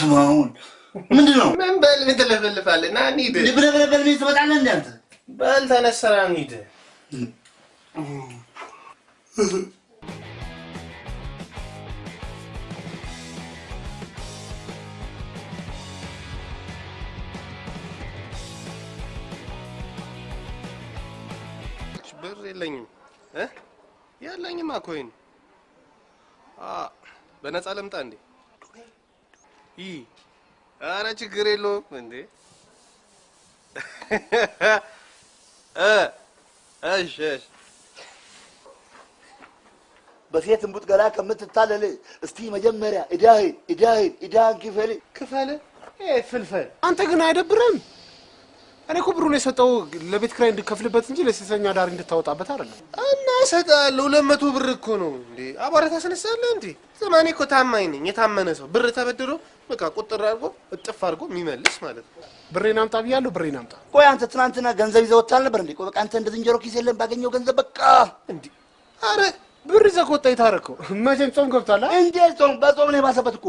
ስማውን ምንድን ነው ምን በል ምን ትለፈልፋለህ? ና እንሂድ። ብለህ ብለህ በል ትመጣለህ እንደ አንተ በል ተነሳ፣ ና እንሂድ። ብር የለኝም እ ያለኝማ ኮይን አ በነፃ ልምጣ እንዴ? ይ አረ ችግር የለውም እንዴ እሺ እሺ በሴት እንቡጥ ገላ ከምትታለል እስቲ መጀመሪያ እዳህን እዳህን እዳህን ክፈል ክፈል። ፍልፈል አንተ ግን አይደብርም? እኔ እኮ ብሩን የሰጠው ለቤት ኪራይ እንድከፍልበት እንጂ ለሴተኛ ዳሪ እንድታወጣበት አይደለም። እና እሰጥሃለሁ። ሁለት መቶ ብር እኮ ነው እንዴ! አቧራ ታስነሳለህ እንዴ? ዘማኔ እኮ ታማኝ ነኝ። የታመነ ሰው ብር ተበድሮ በቃ ቁጥር አድርጎ እጥፍ አድርጎ የሚመልስ ማለት ነው። ብሬን አምጣ ብያለሁ። ብሬን አምጣ። ቆይ አንተ ትናንትና ገንዘብ ይዘህ ወጥተህ አልነበር እንዴ? ቆይ በቃ አንተ እንደ ዝንጀሮ ኪስ የለም ባገኘው ገንዘብ በቃ እንዴ! አረ ብር ይዘህ ከወጣ የታረከው መቼም ጾም ገብቷል።? እንዴት ጾም በጾም ነው የባሰበት እኮ።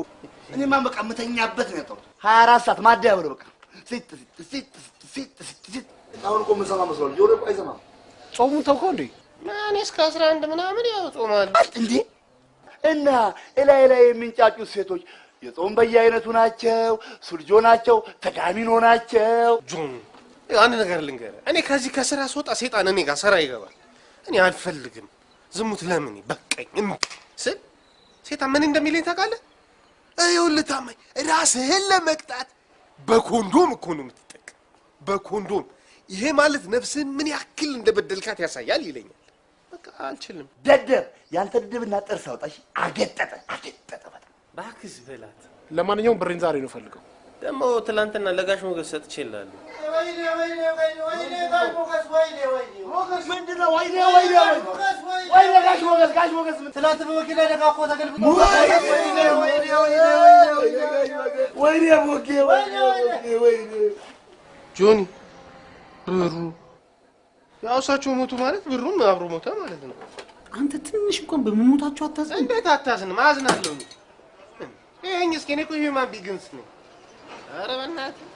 እኔማ በቃ የምተኛበት ነው ያጣሁት። ሀያ አራት ሰዓት ማደያ ብሎ በቃ ሲጥ ሲጥ ሲጥ ሲጥ አሁን እኮ የምሰማ መስሏል። ጆሮ እኮ አይሰማም ጾሙን ተውከው እንዴ? እኔ እስከ አስራ አንድ ምናምን ያው ጾማለሁ። እንዴ። እና እላይ ላይ የሚንጫጩት ሴቶች የጾም በየአይነቱ ናቸው፣ ሱልጆ ናቸው፣ ተጋሚኖ ናቸው። ጆን አንድ ነገር ልንገርህ፣ እኔ ከዚህ ከስራ ስወጣ ሴጣን እኔ ጋር ስራ ይገባል። እኔ አልፈልግም። ዝሙት ለምን በቃኝ እምቢ ስል ሴጣን ምን እንደሚለኝ ታውቃለህ? ይኸውልህ ታማኝ፣ ራስህን ለመቅጣት በኮንዶም እኮ ነው የምትጠቀም፣ በኮንዶም ይሄ ማለት ነፍስህን ምን ያክል እንደበደልካት ያሳያል ይለኛል። በቃ አልችልም። ደደብ ያንተ ድድብና ጥርስ አውጣሽ። አገጠጠ አገጠጠ እባክህ በላት። ለማንኛውም ብሬን ዛሬ ነው ፈልገው። ደግሞ ትናንትና ለጋሽ ሞገስ ሰጥቼልሃለሁ። ምንድን ነው? ወይኔ ወይኔ ወይኔ ጋሽ ሞገስ ጋሽ ሞገስ ምን ትናንት በመኪና አደጋ እኮ ተገልብጦ ወይኔ ሞጌ ወይኔ ወይኔ ጆኒ ብሩ ያው እሳቸው ሞቱ ማለት ብሩም አብሮ ሞተ ማለት ነው። አንተ ትንሽ እንኳን በመሞታቸው አታዝን። እንዴት አታዝንም? አዝናለሁ። ይሄኝ እስኪ እኔ እኮ human beings ነኝ። ኧረ በእናትህ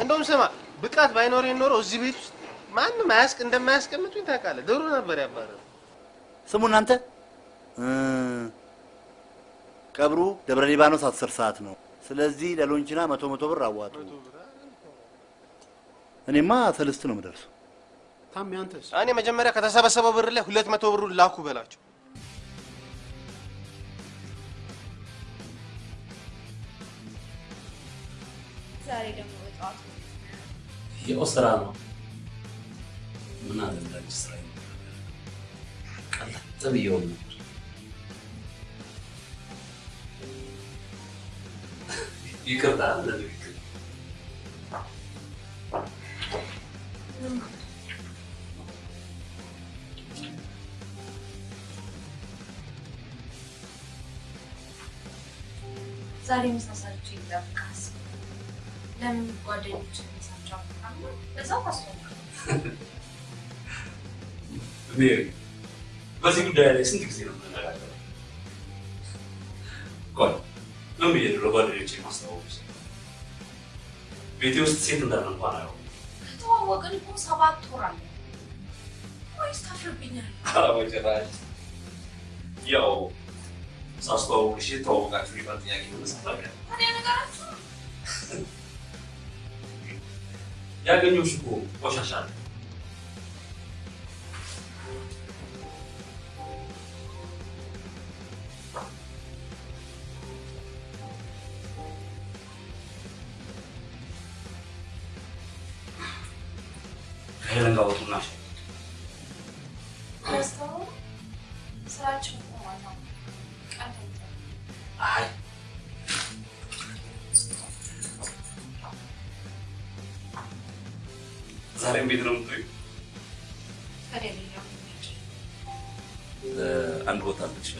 እንደውም ስማ ብቃት ባይኖረኝ ኖሮ እዚህ ቤት ውስጥ ማንም አያስቅ እንደማያስቀምጡኝ ታውቃለህ። ድሮ ነበር ያባረሩ። ስሙ እናንተ እ ቀብሩ ደብረ ሊባኖስ አስር ሰዓት ነው። ስለዚህ ለሎንችና መቶ መቶ ብር አዋጡ። እኔማ ሰልስት ነው የምደርሰው። ታሜ አንተስ? እኔ መጀመሪያ ከተሰበሰበው ብር ላይ ሁለት መቶ ብሩን ላኩ በላቸው። ዛሬ ደግሞ በጠዋቱ ያው ስራ ነው። ምን አደረጋች ስራ ቀለጥ ብየው ነበር። ይቅርታ ለንግግር ዛሬ ምሳ ሰርቼ ልጠብቅህ ለምን ጓደኞች ምሳቸው አሉ በዛው ታስፈልግ ሜሪ፣ በዚህ ጉዳይ ላይ ስንት ጊዜ ነው የምንነጋገረው? ቆይ ምን ብዬ ነው ለጓደኞቼ ማስታወቁት? ቤቴ ውስጥ ሴት እንዳለ እንኳን አያውቁም። ከተዋወቅን እኮ ሰባት ወር አለ ወይስ ታፍርብኛል? ኧረ በጭራሽ። ያው ሳስተዋውቅሽ የተዋወቃችሁ ሊባል ጥያቄ ተነሳለ። ታዲያ ነገራችሁ ያገኘሁሽ እኮ ቆሻሻ ነው። ከሄለን ጋር ወጡና ሻይ ረስተው ዛሬም ቤት ነው የምትውይው? አንድ ቦታ ልትሽ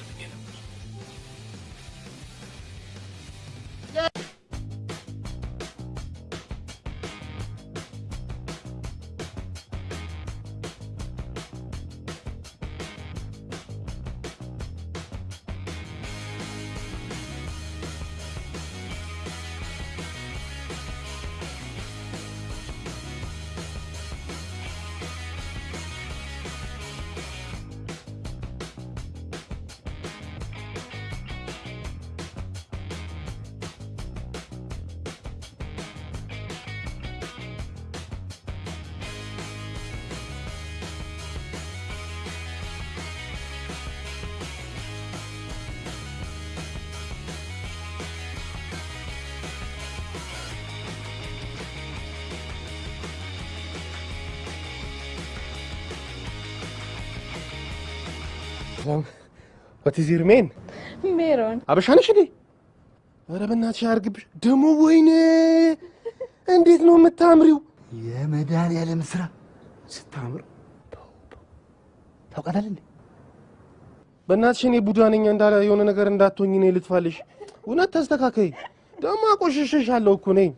ነበር። What is your name ሜሮን አበሻ ነሽ እንዴ? ኧረ በእናትሽ አያርግብሽ። ደግሞ ወይኔ እንዴት ነው የምታምሪው! የመድኃኒዓለም ስራ ስታምር ታውቃታለህ እንዴ? በእናትሽ እኔ ቡዳ ነኝ እንዳለ የሆነ ነገር እንዳትሆኝ እኔ ልጥፋልሽ። እውነት ተስተካከይ። ደግሞ አቆሽሸሻለሁ እኮ ነኝ።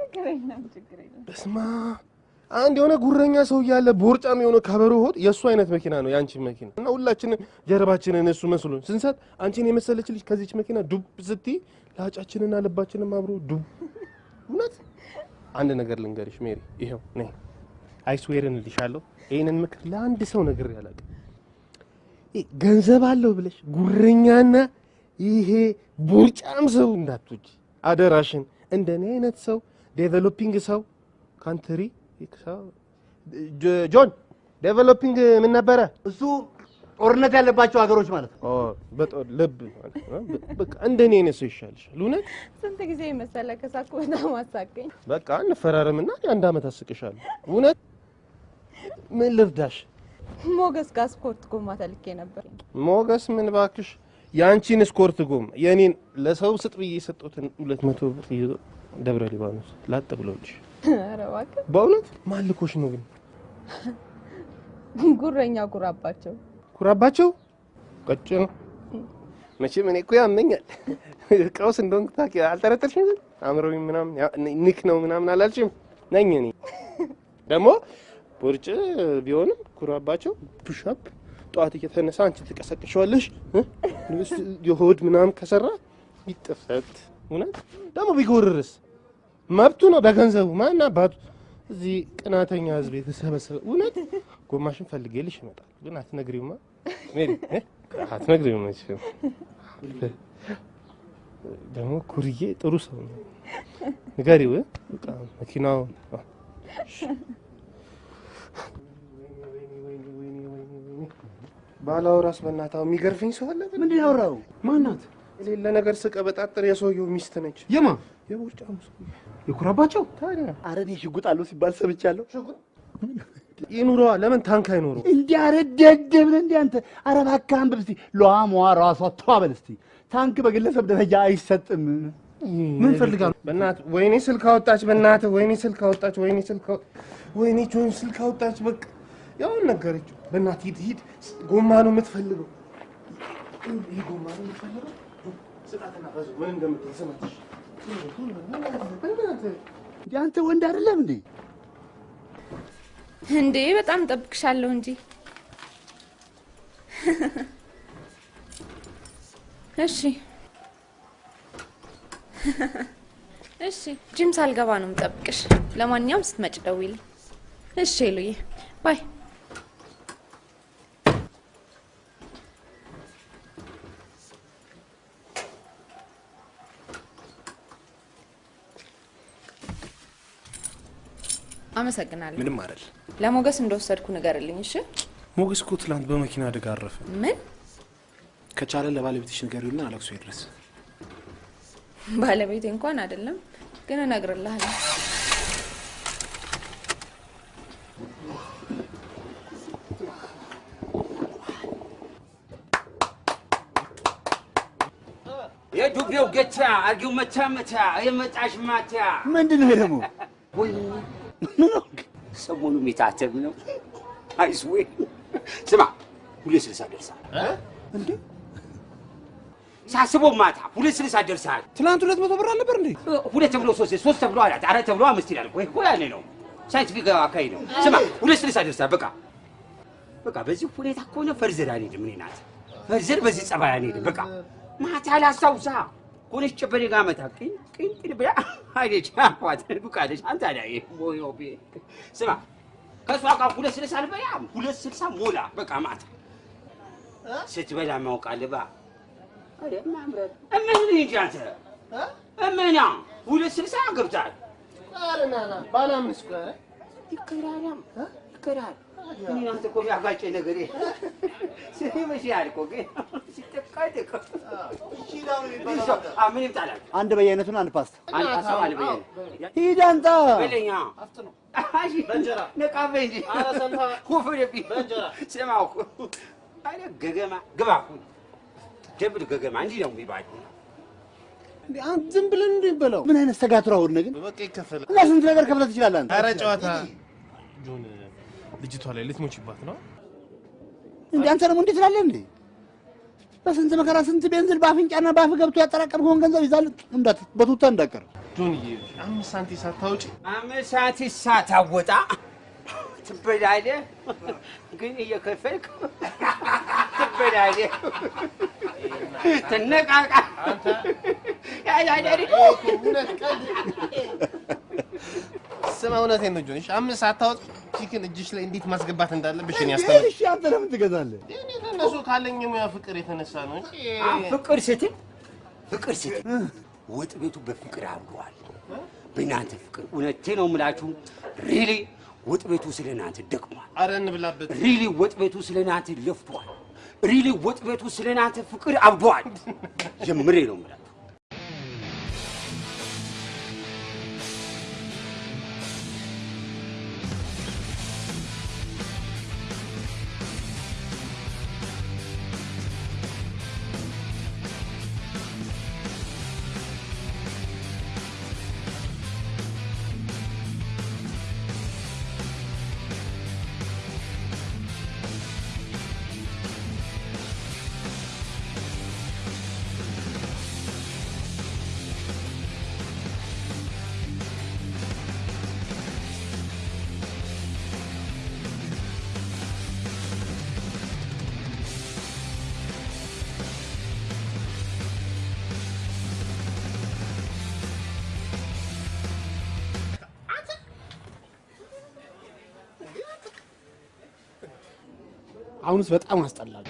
ችግር የለም ችግር የለም። በስማ አንድ የሆነ ጉረኛ ሰው እያለ ቦርጫም የሆነ ከበሮ ሆድ የእሱ አይነት መኪና ነው የአንቺ መኪና እና ሁላችንም ጀርባችንን እሱ መስሎን ስንሰጥ አንቺን የመሰለች ልጅ ከዚች መኪና ዱብ ስትይ ለሀጫችንና ልባችንም አብሮ ዱብ። እውነት አንድ ነገር ልንገርሽ ሜሪ፣ ይኸው ነይ I swear ን እልሻለሁ። ይህንን ምክር ለአንድ ሰው ነግሬ አላውቅም። ገንዘብ አለው ብለሽ ጉረኛና ይሄ ቦርጫም ሰው እንዳትወጂ አደራሽን። እንደኔ አይነት ሰው developing ሰው country ጆን developing ምን ነበረ? እሱ ጦርነት ያለባቸው ሀገሮች ማለት ነው። ልብ ማለት ነው። በቃ እንደኔ አይነት ሰው ይሻልሻል። እውነት ስንት ጊዜ መሰለ ከሳኩ በጣም አሳቀኝ። በቃ እንፈራረምና የአንድ ዓመት አስቅሻለሁ። እውነት ምን ልርዳሽ? ሞገስ ጋር ስኮርት ጎማ ተልኬ ነበር። ሞገስ ምን ባክሽ፣ የአንቺን ስኮርት ጎማ የእኔን ለሰው ስጥ ብዬ የሰጡትን ሁለት መቶ ብር ይዞ ደብረ ሊባኖስ ላጥ ብሎልሽ። በእውነት ማልኮሽ ነው ግን ጉረኛ ጉራባቸው። ኩራባቸው ቀጭ ነው መቼም እኔ እኮ ያመኛል። ቀውስ እንደሆንክ ታውቂ አልጠረጠርሽም? አእምሮዊ ምናምን ያ- ኒክ ነው ምናምን አላልሽም? ነኝ እኔ ደግሞ ቦርጭ ቢሆንም ኩራባቸው ፑሻፕ ጠዋት እየተነሳ አንቺ ትቀሰቅሸዋለሽ እ? የሆድ ምናምን ከሰራ ይጥፈት። እውነት ደግሞ ቢጎርርስ መብቱ ነው በገንዘቡ ማን አባቱ? እዚህ ቅናተኛ ህዝብ የተሰበሰበ እውነት? ጎማሽን ፈልጌልሽ ይመጣል ግን አትነግሪውማ? አትነግሪውም መቼም። ደግሞ ኩርዬ ጥሩ ሰው ነው። ንገሪው መኪናው ባላወራስ በእናትህ አሁን የሚገርፈኝ ሰው አለ? ምንድን ነው? ማናት? የሌለ ነገር ስቀባጥር የሰውየው ሚስት ነች። የማ የቦርጫሙ ሰው የኩራባቸው? ታዲያ ኧረ እኔ ሽጉጥ አለው ሲባል ሰምቻለሁ። ይኑረዋ ለምን ታንክ አይኖረው እንዲህ ኧረ ደደብ ነህ እንዲህ አንተ። ኧረ እባክህ አንብብ እስቲ ሏሟ ራሷ ተዋበል እስቲ። ታንክ በግለሰብ ደረጃ አይሰጥም። ምን ፈልጋ ነው? በእናትህ ወይኔ ስልክ አወጣች፣ በእናትህ ወይኔ ስልክ አወጣች፣ ወይኔ ስልክ ወይኔ ጆን ስልክ አወጣች። በቃ ያውን ነገረችው። በእናትህ ሂድ ሂድ፣ ጎማ ነው የምትፈልገው። ይህ ጎማ ነው የምትፈልገው። ስጣትና ምን እንደምትል እንዲህ አንተ ወንድ አይደለም እንዴ? እንዴ በጣም ጠብቅሻለሁ እንጂ። እሺ እሺ፣ ጂም ሳልገባ ነው የምጠብቅሽ። ለማንኛውም ስትመጭ ደውይልኝ። እሺ ሉዬ፣ ባይ። አመሰግናለሁ። ምንም አይደል። ለሞገስ እንደወሰድኩ ንገርልኝ። እሺ። ሞገስ እኮ ትላንት በመኪና አደጋ አረፈ። ምን ከቻለ ለባለቤትሽ ንገሪውና አለቅሶ ይድረስ። ባለቤቴ እንኳን አይደለም፣ ግን እነግርልሃለሁ። የዱቤው ገቻ አርጊው መቻ መቻ የመጣሽ ማቻ ምንድን ነው ደግሞ? ወይ ነው ሰሞኑ የሚታተብ ነው። አይስዌ ስማ ሁለት ስልሳ ደርሳል እንዴ ሳስበው ማታ ሁለት ስልሳ ደርሳል። ትላንት ሁለት መቶ ብር አልነበር እንዴ? ሁለት ተብሎ ሶስት ሶስት ተብሎ አራት አራት ተብሎ አምስት ይላል። ወይ ወይ ያኔ ነው ሳይንቲፊክ አካሄድ ነው። ስማ ሁለት ስልሳ ደርሳል። በቃ በቃ በዚህ ሁኔታ ከሆነ ፈርዘር አንሄድም። እኔ ናት ፈርዘር በዚህ ጸባይ አንሄድም። በቃ ማታ ላስታውሳ ቅን ቅን ብላ አይደች አፏት ዱቃለች። አንተ ላይ ቦዮ ቤ ስማ ከእሷ ጋር ሁለት ስልሳ አልበላም። ሁለት ስልሳ ሞላ። በቃ ማታ ስትበላ ማውቃለህ ባ አረ ማምረት እምህን እንጂ አንተ? እምህና ሁለት ስልሳ ገብታል። ባላምንስ? ይከራራም ይከራል እኔ አንተ እኮ ቢያጋጨኝ ነገር ይመስላል እኮ ግን ምን ይምጣላል? አንድ በየአይነቱን አንድ ፓስታ አንድ ሀሳብ አለ በየነ ሂድ አንተ። በለኛ ነቃበኝ እንጂ ወፍርብኝ ስማ እኮ አለ ገገማ ግባ አሁን ደብል ገገማ እንዲህ ነው የሚባለው። ዝም ብለን እንዴ በለው። ምን አይነት ተጋትሮ አሁን ግን በቃ እና ስንት ነገር ከፍለህ ትችላለህ አንተ። ኧረ ጨዋታ ጆን፣ ልጅቷ ላይ ልትሞችባት ነው። እንዴ አንተ ደግሞ እንዴት ትላለህ እንዴ? በስንት መከራ ስንት ቤንዝል በአፍንጫና በአፍ ገብቶ ያጠራቀምከውን ገንዘብ ይዛል እንዳት በቱታ እንዳቀር ጆንዬ፣ አምስት ሳንቲም ሳታውጪ አምስት ሰዓት ሳታወጣ? ትበላለህ፣ ግን እየከፈልክ? ትበላለህ። ትነቃቃ? ስማ፣ እውነቴን ነው ጆን። እሺ፣ አምስት ሳታወጪ ቺክን እጅሽ ላይ እንዴት ማስገባት እንዳለብሽ እኔ ያስተምር። እሺ አንተ ለምን ትገዛለህ? እኔ ከእነሱ ካለኝ የሙያ ፍቅር የተነሳ ነው እንጂ ፍቅር ስትል ፍቅር ስትል ወጥ ቤቱ በፍቅር አምሯል። በእናንተ ፍቅር እውነቴ ነው የምላችሁ። really ወጥ ቤቱ ስለ እናንተ ደክሟል። አረ እንብላበት። really ወጥ ቤቱ ስለ እናንተ ለፍቷል። really ወጥ ቤቱ ስለ እናንተ ፍቅር አብዷል። ጀምሬ ነው የምላችሁ። አሁንስ በጣም አስጠላል።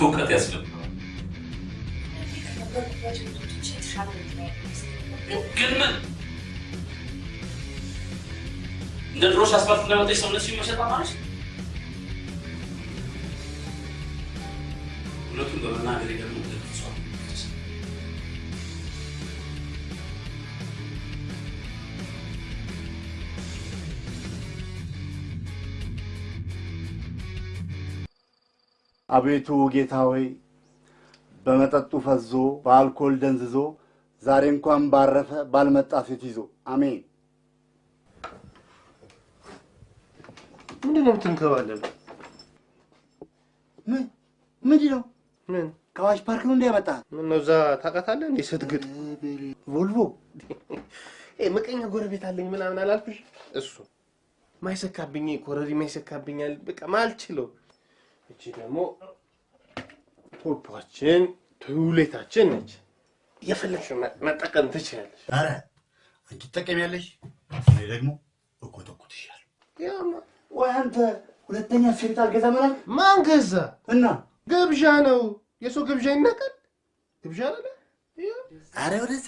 እውቀት ያስፈልገዋል። ግን ምን እንደ ድሮሽ አስፋልት እንዳመጣሽ ሰውነት መሸጥ አማረሽ? እውነቱን በመናገር ደግሞ አቤቱ ጌታ ሆይ በመጠጡ ፈዞ በአልኮል ደንዝዞ ዛሬ እንኳን ባረፈ ባልመጣ ሴት ይዞ አሜን። ምንድን ነው የምትንከባለሉ? ምን ምንድን ነው? ምን ከአዋሽ ፓርክ ነው እንዲህ ያመጣህ? ምን ነው እዛ ታውቃታለህ እንዴ ስትግጥ ቮልቮ ምቀኛ ጎረቤት አለኝ ምናምን አላልኩሽ? እሱ ማይሰካብኝ ኮረሪማ ይሰካብኛል። በቃ ማልችለው። እቺ ደግሞ ፖፖችን ቱሌታችን ነች። የፈለግሽው መ- መጠቀም ትችላለሽ። ኧረ አንቺ ትጠቀሚያለሽ፣ እኔ ደግሞ እኮተኩትሻለሁ። ያማ ወይ አንተ ሁለተኛ ሴት አልገዛም አላልክ? ማን ገዛ? እና ግብዣ ነው። የሰው ግብዣ ይናቃል። ግብዣ አለ። አረ ወደዛ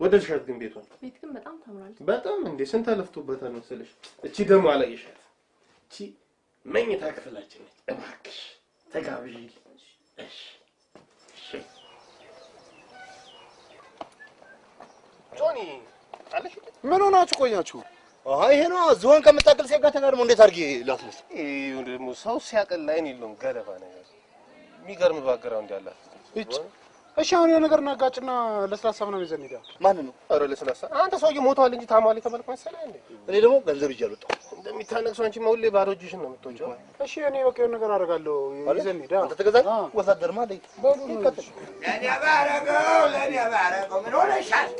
ወደድሻት ግን ቤቷን ቤት ግን በጣም ታምራለች። በጣም እንዴ ስንት አለፍቶበታል መሰለሽ። እቺ ደግሞ አላየሻት። እቺ መኝታ ክፍላችን ነች። እባክሽ ተጋብዢ። እሺ እሺ። ጆኒ አለሽ? ምን ሆናችሁ ቆያችሁ? አይ ይሄ ነው ዝሆን ከምታክል ሴት ጋር ተጋድሞ እንዴት አድርጌ ላስነሳ? ይሄ ደግሞ ሰው ሲያቀል ላይን የለውም ገለባ ነገር የሚገርም background ያላት እጭ እሺ፣ አሁን የሆነ ነገር እናጋጭና ለስላሳ ምናምን ይዘን ሄዳ ማን ነው? ኧረ ለስላሳ አንተ ሰውዬ ሞተዋል እንጂ ታሟል የተባልክ መሰለህ እንዴ? እኔ ደግሞ ገንዘብ ይዤ አልወጣሁም። እንደሚታነቅ ሰው አንቺ ሁሌ ባዶ እጅሽን ነው የምትወጪው። እሺ፣ እኔ በቃ የሆነ ነገር አደርጋለሁ። ይዘን ሄዳ አንተ ተገዛኝ ወታደር ማ አለኝ። ይቀጥል። ለእኔ ባረገው ለእኔ ባረገው ምን ሆነሻል?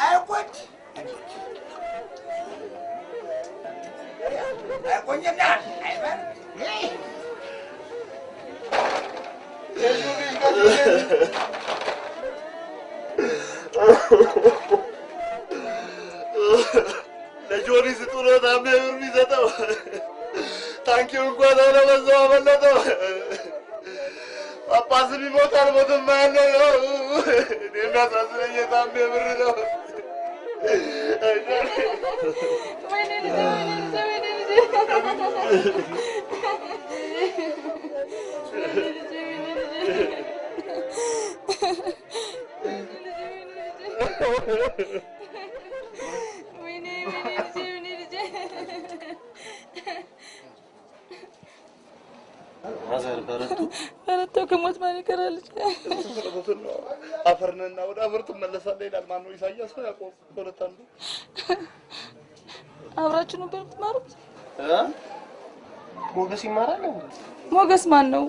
አይቆጭ አይቆኝና አይበር ለጆኒ ስጡሎ ታሜ ብር የሚሰጠው ታንኪው እንኳን አለበዛው አመለጠው። ጳጳስም ይሞታል ሞትም ያለው ነው። እኔ የሚያሳዝነኝ የታሜ ብር ነው። ወይኔ ልጄ፣ ወይኔ ልጄ፣ ወይኔ ልጄ። ወይኔ ወይኔ ልጄ፣ ወይኔ ልጄ። ማዘር በረቱ በረታው ከሞት ማን ይቀራል? ነው አፈርንና ወደ አፈር ትመለሳለህ ይላል። ማነው ኢሳያስ ነው ያዕቆብ? ከሁለት አንዱ አብራችሁ ነበር የምትማሩት? ሞገስ ይማራል? ሞገስ ማን ነው?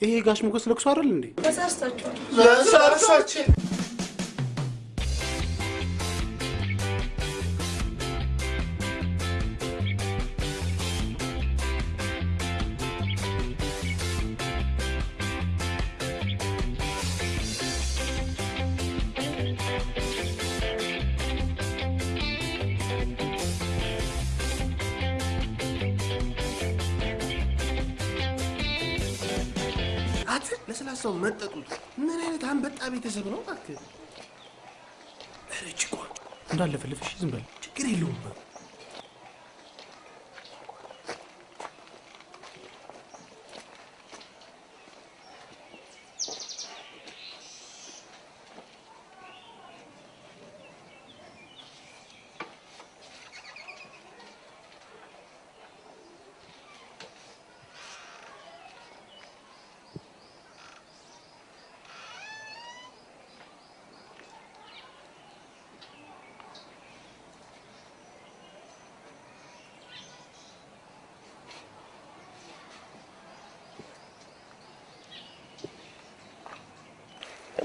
ይሄ ጋሽ ሞገስ ለቅሶ አይደል እንዴ? ተሳስታችኋል። ለሳሳችን ቤተሰብ ነው እባክህ? ኧረ እኮ እንዳለፈልፍሽ ዝም በል ችግር የለውም።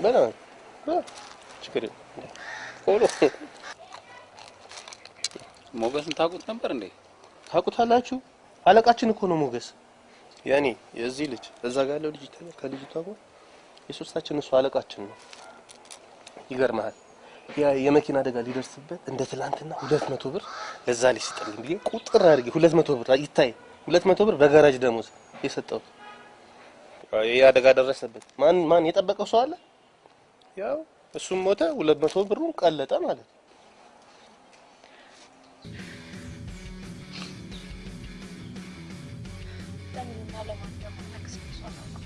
በላ በላ ችግር የለም። ቆሎ ሞገስን ታውቁት ነበር እንዴ? ታውቁታላችሁ? አለቃችን እኮ ነው ሞገስ። ያኔ የዚህ ልጅ እዛ ጋር ያለው ልጅ ይታያል። ከልጅቷ ጋር የሶስታችን እሱ አለቃችን ነው። ይገርምሃል ያ የመኪና አደጋ ሊደርስበት እንደ ትላንትና ሁለት መቶ ብር ለዛ ልጅ ስጠልኝ ብዬ ቁጥር አድርጌ ሁለት መቶ ብር ይታይ ሁለት መቶ ብር በጋራጅ ደሞዝ የሰጠሁት ይህ አደጋ ደረሰበት። ማን ማን የጠበቀው ሰው አለ? ያው እሱም ሞተ፣ ሁለት መቶ ብሩን ቀለጠ ማለት ነው። ለምንና ለማን እንደማታውቅስ እሱ አላውቅም።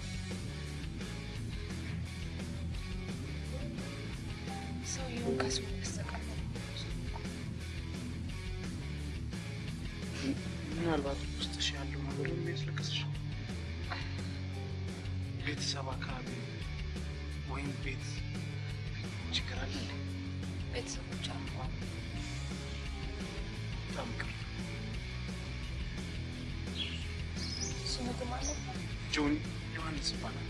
ሰውየውን ከስሙ በስተቀር ምናልባት ውስጥሽ ያለው ነገር የሚያስለቅስሽ ቤተሰብ አካባቢ ወይም ቤት ችግር አለ እንዴ? ቤተሰቦች? ጆኒ ዮሐንስ ይባላል።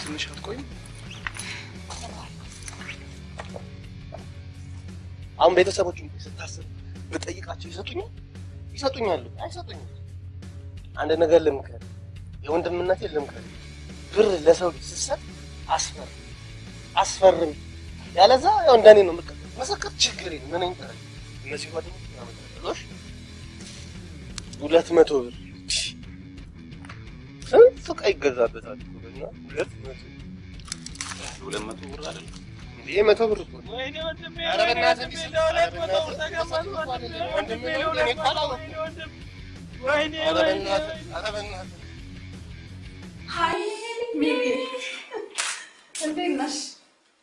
ትንሽ አትቆይም? አሁን ቤተሰቦች ስታስብ ብጠይቃቸው ይሰጡኛል? ይሰጡኛል? አይሰጡኝም። አንድ ነገር ልምከር፣ የወንድምነቴን ልምከር። ብር ለሰው ልጅ ስትሰጥ አስፈር አስፈርም። ያለዛ ያው እንደኔ ነው የምቀ መሰከር ችግር ምን ይጠራል? እነዚህ ጓደኞች ያመጣሉሽ ሁለት መቶ ብር ስንት ዕቃ ይገዛበታል ሁለት መቶ ብር አይደለም ይሄ መቶ ብር እኮ ነው። ኧረ በእናትህ እንዲህ ስል- ኧረ በእናትህ ወንድሜ ነው እኔ እኮ አላወኩም። ኧረ በእናትህ ኧረ በእናትህ ሀይ ሚሚ፣ እንዴት ነሽ?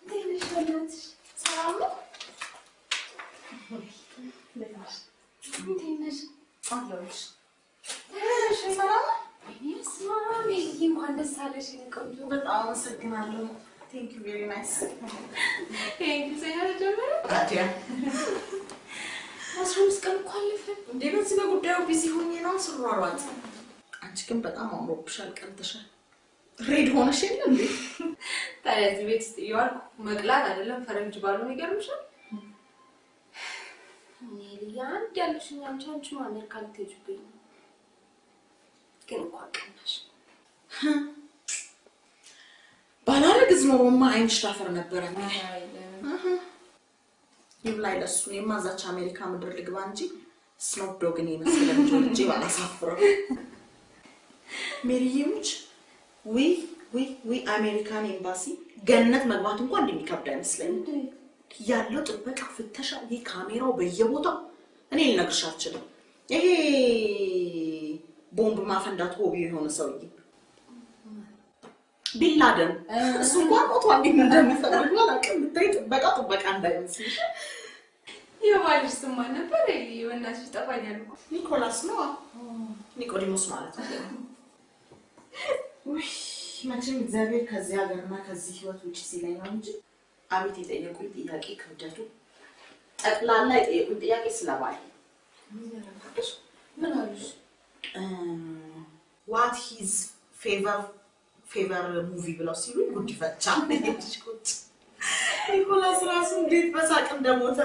እንዴት ነሽ? በእናትሽ ሰላም ነው? እንዴት ነሽ? እንዴት ነሽ? አለሁልሽ። እንኳን thank you very nice። thank you ዜና ተጀመረ። ታዲያ አስራ አምስት ቀን እኮ አለፈ። እንዴ በዚህ በጉዳዩ busy ሆኜ ነው ስሯሯጥ። አንቺ ግን በጣም አምሮብሻል፣ ቀልተሻል። red ሆነሽ የለ እንዴ? ታዲያ እዚህ ቤት ውስጥ እየዋልኩ መቅላት አይደለም ፈረንጅ ባልሆን ይገርምሻል። እኔ ልያ አንድ ያለሽኝ አንቺ አንቺ አሜሪካ ልትሄጂብኝ ነው። ግን እኮ አቀናሽ ባላረግዝ ኖሮማ አይንሽ ታፈር ነበረ። ይብላኝ ለሱ። እኔማ እዛች አሜሪካ ምድር ልግባ እንጂ ስኖፕ ዶግን የመሰለ ልጅ ወልጄ ባላሳፍረው። ሜሪዬ ሙች ዊ ዊ American embassy ገነት መግባት እንኳን እንደሚከብድ አይመስለኝም። ያለው ጥበቃ፣ ፍተሻ፣ ይህ ካሜራው በየቦታው እኔ ልነግርሽ አልችልም። ይሄ ቦምብ ማፈንዳት ሆቢ የሆነ ሰውዬ ቢላደን እሱ እንኳን ሞቷል። እንዴት እንደሚፈልጉ አላውቅም። ብታይ ጥበቃ ጥበቃ እንዳይመስልሽ። የባልሽ ስም ማን ነበር? በእናትሽ ይጠፋኛል ኒኮላስ ነው ኒቆዲሞስ ማለት ነው። ውይ መቼም እግዚአብሔር ከዚህ ሀገርና ከዚህ ህይወት ውጭ ሲለኝ ነው እንጂ አቤት የጠየቁኝ ጥያቄ ክብደቱ ጠቅላላ የጠየቁኝ ጥያቄ ስለባል ምን አሉሽ? what his favor favor movie ብለው ሲሉኝ ጉድ ይፈቻ ቁጭ ኒኮላስ ራሱ እንዴት በሳቅ እንደሞተ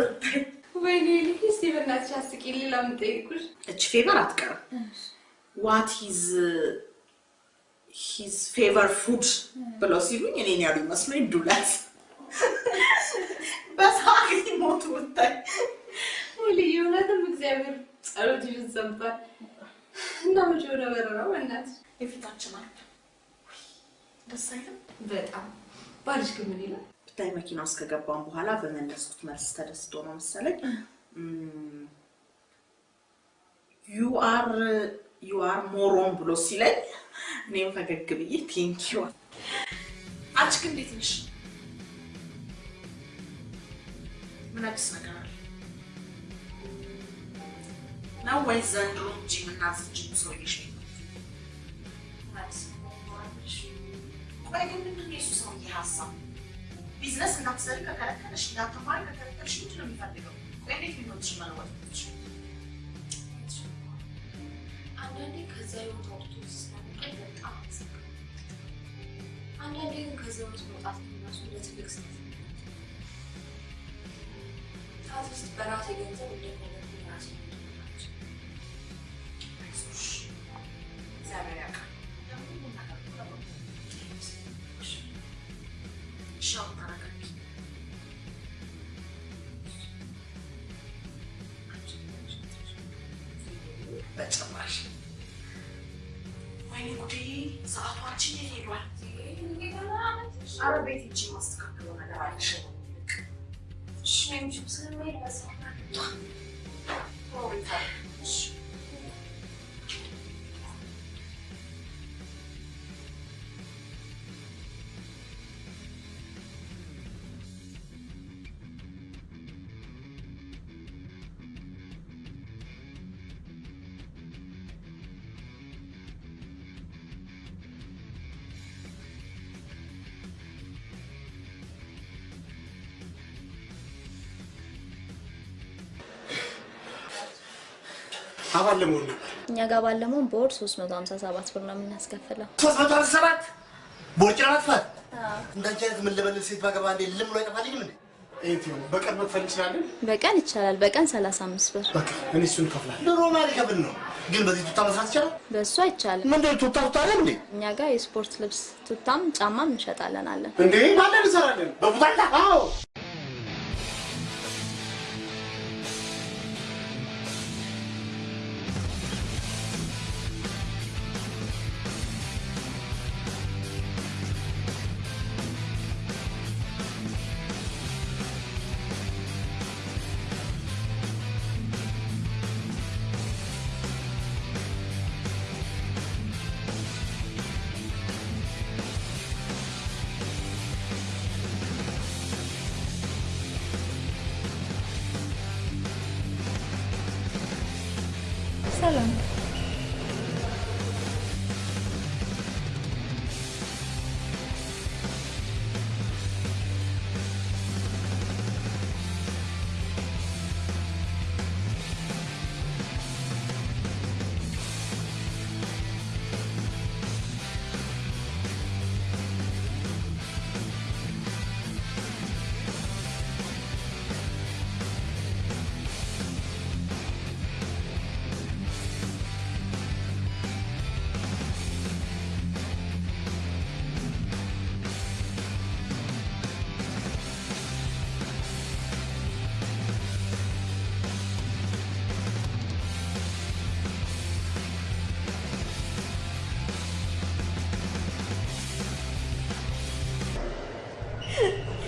ወይኔ ልጅ እስቲ በእናትሽ አስቂኝ። ሌላ ምን ጠይቁሽ? እች favor አትቀርም። what his his favor food ብለው ሲሉኝ እኔን ያሉ ይመስለኝ ዱለት በሳቅ ሞቱ ብታይ። ልዩ እውነትም እግዚአብሔር ጸሎትሽን ሰምቷል። እና መቼ ወደ በረራው በእናትሽ የፊታችን አርብ ደስ አይልም? በጣም ባልሽ ግን ምን ይላል? ብታይ መኪና ውስጥ ከገባን በኋላ በመለስኩት መልስ ተደስቶ ነው መሰለኝ you are you are moron ብሎ ሲለኝ እኔም ፈገግ ብዬ thank you። አንቺ ግን እንዴት ነሽ? ምን አዲስ ነገር አለ ነው ወይስ ዘንድሮ እንጂ የምናዝጅ ሰውዬሽ ቆይ ግን ምንድን የሱ ሰውዬ ሀሳብ? ቢዝነስ እንዳትሰሪ ከከለከለሽ እንዳትማሪ ከከለከለሽ ምንድን ነው የሚፈልገው? ቆይ እንዴት ህይወትሽ መለወጥ ትችል? አንዳንዴ ከዛ ህይወት አውጥቶ ሲስናቀኝ በጣም አንዳንዴ ግን ከዛ ህይወት መውጣት የሚመስሉ እንደ ትልቅ ስህተት ነው። at least በራሴ ገንዘብ እንደፈለግኩ የራሴ ናቸው። እግዚአብሔር ያውቃል። አባል ለመሆን ነው። እኛ ጋር ባለመሆን በወር 357 ብር ነው የምናስከፍለው። ሶስት መቶ አምሳ ሰባት ቦርጭ ለማጥፋት እንዳንቺ አይነት ምን ልበልህ ሴት ባገባ እንዴ ልም ብሎ አይጠፋልኝም እንዴ? ኤቲ በቀን መክፈል እንችላለን። በቀን ይቻላል። በቀን 35 ብር። በቃ እኔ እሱን እከፍላለሁ። ኑሮ ማለት ከብድ ነው፣ ግን በዚህ ቱታ መስራት ይቻላል። በእሱ አይቻልም። ምንድን ነው ቱታ ቱታ አይደል እንዴ? እኛ ጋር የስፖርት ልብስ ቱታም ጫማም እንሸጣለን አለን። እንዴ ማለን እንሰራለን። በቡታታ አዎ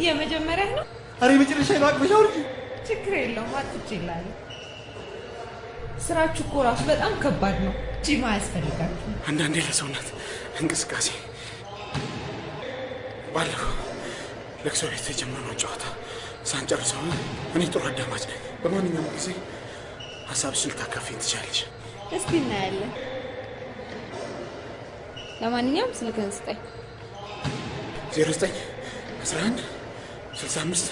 የመጀመሪያ ነው። ኧረ የመጨረሻ ነው። አቅበሻ አውርጂ። ችግር የለውም አትጭ ይላል። ስራችሁ እኮ ራሱ በጣም ከባድ ነው። ጂማ አያስፈልጋችሁም። አንዳንዴ ለሰውነት እንቅስቃሴ ባለፈው ለቅሶ ቤት የጀመርነው ጨዋታ ሳንጨርሰው እኔ ጥሩ አዳማጭ ነኝ። በማንኛውም ጊዜ ሀሳብሽን ልታካፊኝ ትችላለሽ። እስቲ እናያለን። ለማንኛውም ስልክህን ስጠኝ። ዜሮ ዘጠኝ አስራ አንድ ስልሳ አምስት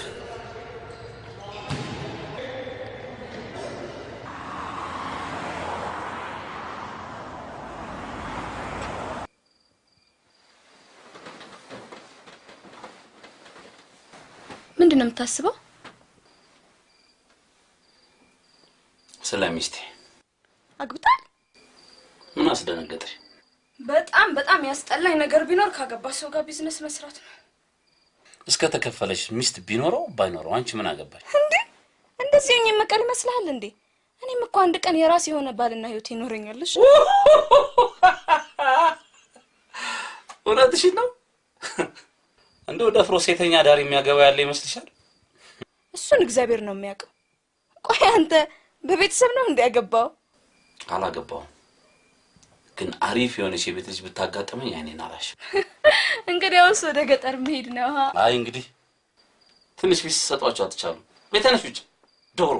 ምንድን ነው የምታስበው? ስለ ሚስቴ አግብታል? ምን አስደነገጠሽ? በጣም በጣም ያስጠላኝ ነገር ቢኖር ካገባ ሰው ጋር ቢዝነስ መስራት ነው። እስከ ተከፈለሽ ሚስት ቢኖረው ባይኖረው አንቺ ምን አገባሽ? እንዴ እንደዚህ ሆኜ መቀር ይመስልሃል እንዴ? እኔም እኮ አንድ ቀን የራሴ የሆነ ባልና ህይወት ይኖረኛልሽ። እውነትሽን ነው? እንደው ደፍሮ ሴተኛ ዳር የሚያገባ ያለ ይመስልሻል? እሱን እግዚአብሔር ነው የሚያውቀው። ቆይ አንተ በቤተሰብ ነው እንደ ያገባው? አላገባውም፣ ግን አሪፍ የሆነች የቤት ልጅ ብታጋጥመኝ አይኔን አላሽ። እንግዲያውስ ወደ ገጠር መሄድ ነው። አይ እንግዲህ ትንሽ ፊት ሰጧቸው አትቻሉ። ቤተነሽ ውጭ ዶሮ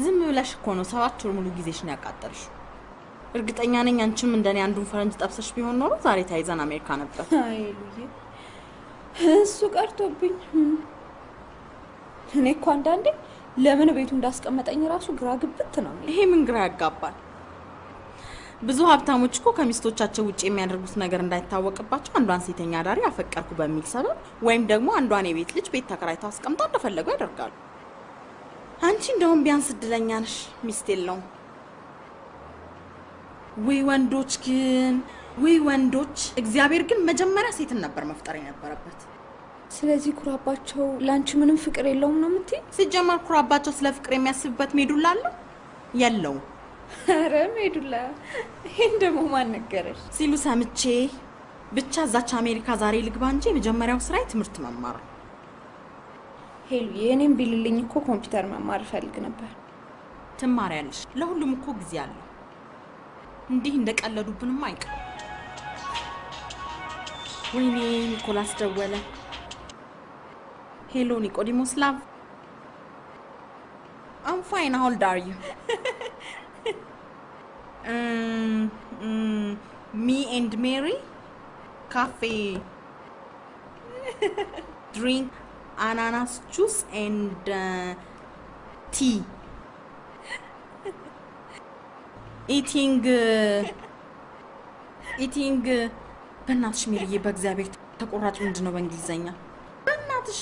ዝም ብለሽ እኮ ነው ሰባት ወር ሙሉ ጊዜሽን ያቃጠልሽው። እርግጠኛ ነኝ አንቺም እንደኔ አንዱን ፈረንጅ ጠብሰሽ ቢሆን ኖሮ ዛሬ ተያይዘን አሜሪካ ነበር። አይ ሉዬ፣ እሱ ቀርቶብኝ። እኔ እኮ አንዳንዴ ለምን ቤቱ እንዳስቀመጠኝ ራሱ ግራ ግብት ነው። ይሄ ምን ግራ ያጋባል? ብዙ ሀብታሞች እኮ ከሚስቶቻቸው ውጭ የሚያደርጉት ነገር እንዳይታወቅባቸው አንዷን ሴተኛ አዳሪ አፈቀርኩ በሚል ሰበብ ወይም ደግሞ አንዷን የቤት ልጅ ቤት ተከራይተው አስቀምጠው እንደፈለጉ ያደርጋሉ። አንቺ እንደውም ቢያንስ እድለኛ ነሽ፣ ሚስት የለውም። ውይ ወንዶች ግን ውይ ወንዶች! እግዚአብሔር ግን መጀመሪያ ሴትን ነበር መፍጠር የነበረበት። ስለዚህ ኩራባቸው ለአንቺ ምንም ፍቅር የለውም ነው የምትይ? ሲጀመር ኩራባቸው ስለ ፍቅር የሚያስብበት ሜዱላ አለው የለውም ኧረ ሜዱላ፣ ይህን ደግሞ ማን ነገረሽ? ሲሉ ሰምቼ ብቻ እዛች አሜሪካ ዛሬ ልግባ እንጂ የመጀመሪያው ስራዬ ትምህርት መማር ነው። ሄሉ፣ የእኔም ቢልልኝ እኮ ኮምፒውተር መማር እፈልግ ነበር። ትማሪያለሽ። ለሁሉም እኮ ጊዜ አለው። እንዲህ እንደቀለዱብንም አይቀር። ወይኔ ኒኮላስ ደወለ። hello ኒኮላስ love I'm fine how old are you me and ሜሪ ካፌ drink አናናስ juice and tea eating eating በእናትሽ ሜሪዬ፣ በእግዚአብሔር ተቆራጭ ምንድን ነው በእንግሊዘኛ? በእናትሽ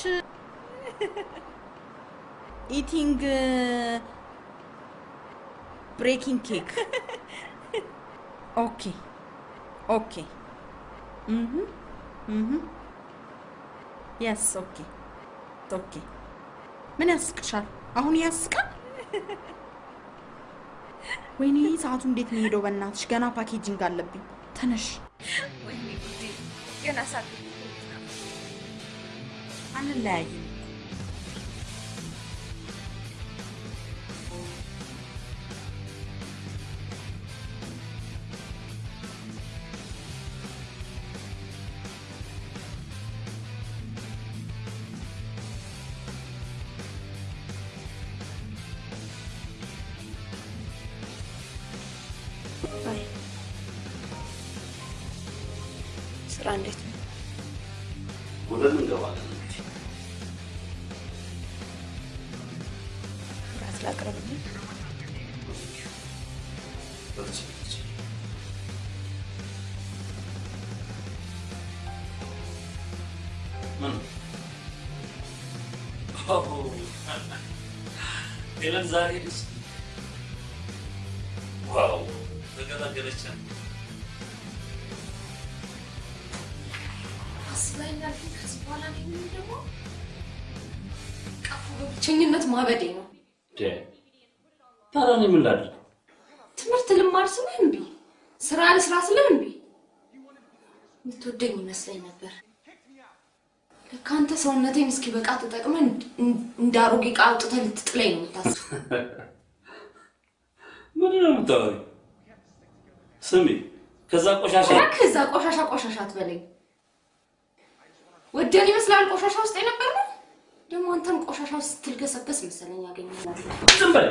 eating breaking cake። Okay okay yes okay okay። ምን ያስቅሻል? አሁን ያስቃል? ወይኔ ሰዓቱ እንዴት ነው ሄደው? በእናትሽ ገና packaging አለብኝ። ተነሽ። ገና ሳት አንለያይም። zari አሮጌ ዕቃ አውጥተህ ልትጥለኝ ነው የምታስበው። ምንድን ነው የምታወሪው? ስሚ፣ ከዛ ቆሻሻ እዛ ቆሻሻ ቆሻሻ አትበለኝ። ወደን ይመስላል ቆሻሻ ውስጥ የነበር ነው። ደግሞ አንተም ቆሻሻ ውስጥ ስትልገሰገስ መሰለኝ ያገኘናል። ዝም በል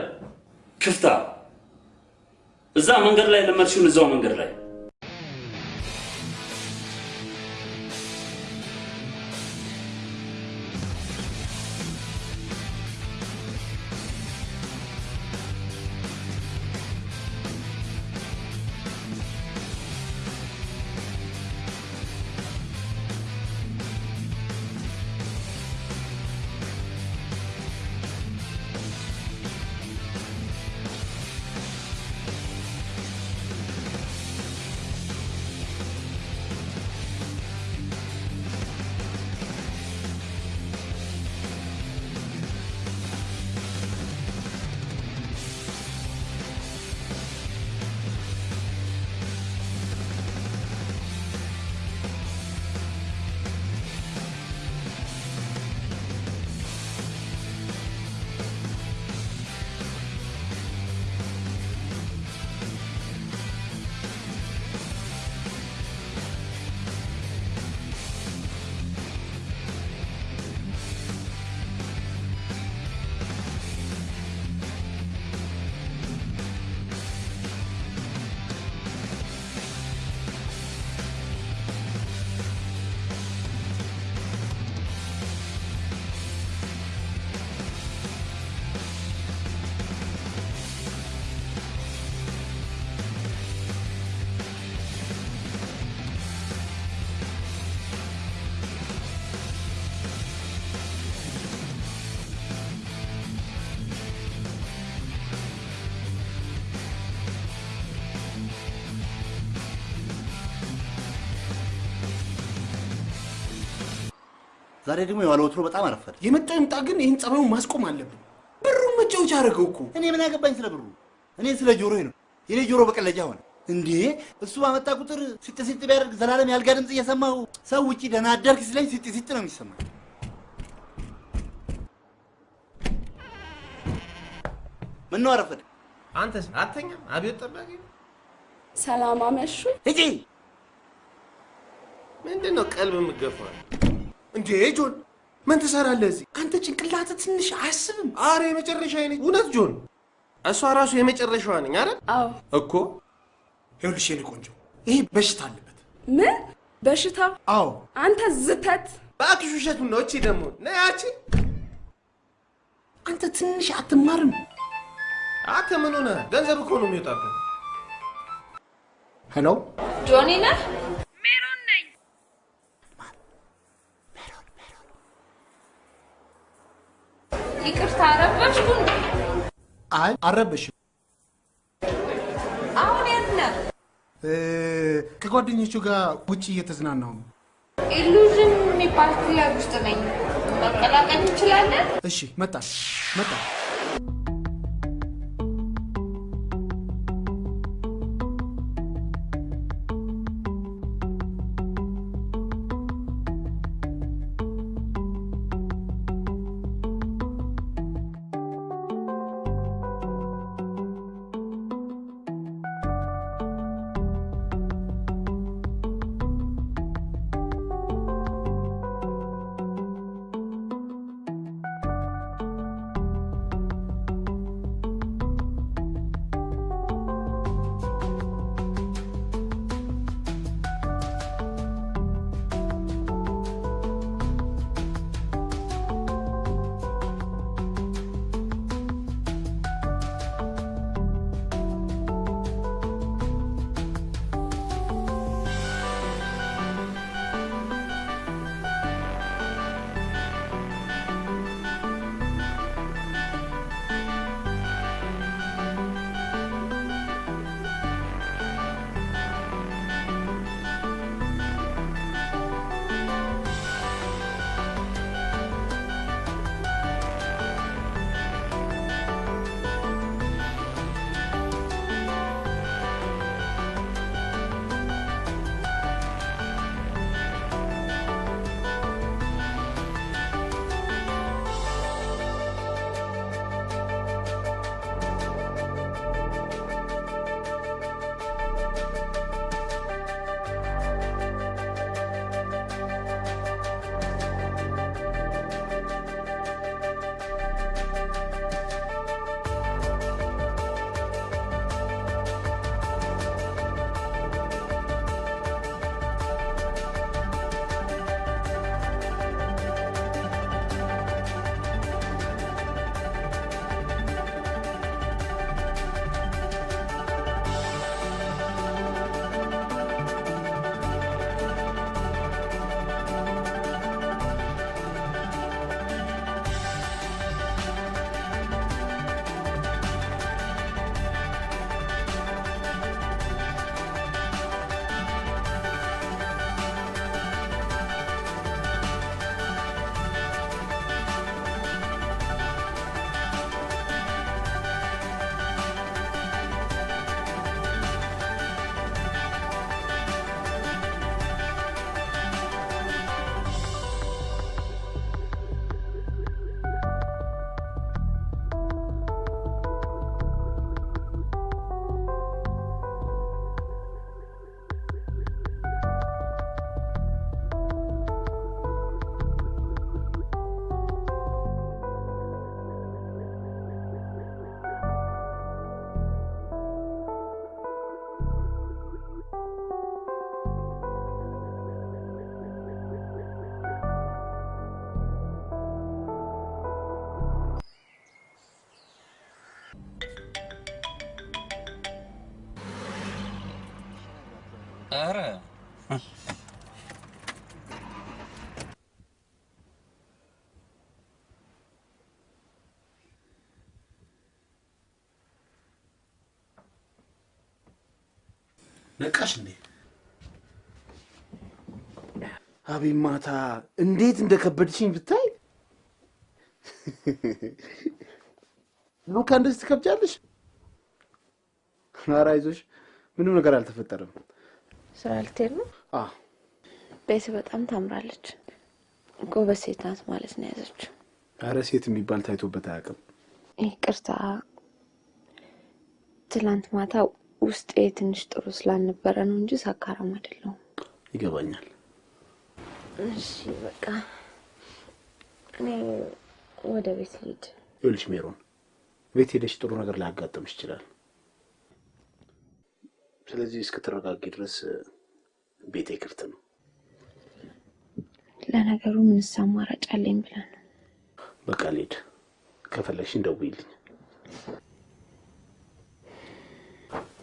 ክፍታ። እዛ መንገድ ላይ ለመድሽውን እዛው መንገድ ላይ ዛሬ ደግሞ የዋለ ወትሮ በጣም አረፈደ። የመጣው ይምጣ፣ ግን ይህን ጸባዩን ማስቆም አለብን። ብሩን መጫወቻ አደረገው እኮ። እኔ ምን አገባኝ ስለ ብሩ? እኔ ስለ ጆሮዬ ነው። የኔ ጆሮ በቀለጃ ሆነ እንዴ! እሱ ባመጣ ቁጥር ሲጥ ሲጥ ቢያደርግ ዘላለም ያልጋ ድምፅ እየሰማሁ ሰው ውጪ ደህና አደርክ ሲለኝ ሲጥ ሲጥ ነው የሚሰማኝ። ምን ነው አረፈደ? አንተስ አተኛም? አብዮት ጠባቂ ሰላም አመሹ። ሂጂ። ምንድን ነው ቀልብ የምገፋው? እንዴ ጆን፣ ምን ትሰራለህ እዚህ? አንተ ጭንቅላት ትንሽ አያስብም? አረ የመጨረሻ ነኝ። እውነት ጆን፣ እሷ ራሱ የመጨረሻዋ ነኝ። አረ አዎ። እኮ ይኸውልሽ የኔ ቆንጆ፣ ይሄ በሽታ አለበት። ምን በሽታ? አዎ። አንተ ዝተት እባክሽ ውሸቱን ነው። እቺ ደግሞ ነያቺ አንተ ትንሽ አትማርም? አንተ ምን ሆነ? ገንዘብ እኮ ነው የሚወጣበት። Hello ጆኒ ነህ? ይቅርታ አረበሽኩ? አይ አልረበሽም። አሁን? እ፣ ከጓደኞቹ ጋር ውጭ እየተዝናናሁ ነው። Illusion የሚባል ክለብ ውስጥ ነኝ። መቀላቀል እንችላለን? እሺ መጣ መጣ። ኧረ ነቃሽ እንዴ? አቤት ማታ እንዴት እንደከበድሽኝ ብታይ። ሉካ እንደዚህ ትከብጃለሽ? ኧረ አይዞሽ፣ ምንም ነገር አልተፈጠረም። ስራ ልትሄድ ነው? ቤት በጣም ታምራለች። ጎበዝ ሴት ናት ማለት ነው የያዘችው። ኧረ ሴት የሚባል ታይቶበት አያውቅም። ይቅርታ፣ ትላንት ማታ ውስጤ ትንሽ ጥሩ ስላልነበረ ነው እንጂ ሳካራም አይደለሁም። ይገባኛል። እሺ በቃ እኔ ወደ ቤት ልሂድ። ይኸውልሽ ሜሮን፣ ቤት ሄደሽ ጥሩ ነገር ላያጋጥምሽ ይችላል። ስለዚህ እስክትረጋጊ ድረስ ቤቴ ክፍት ነው። ለነገሩ ምንስ አማራጭ አለኝ ብለን ነው። በቃ ልሂድ። ከፈለግሽ እንደውይልኝ።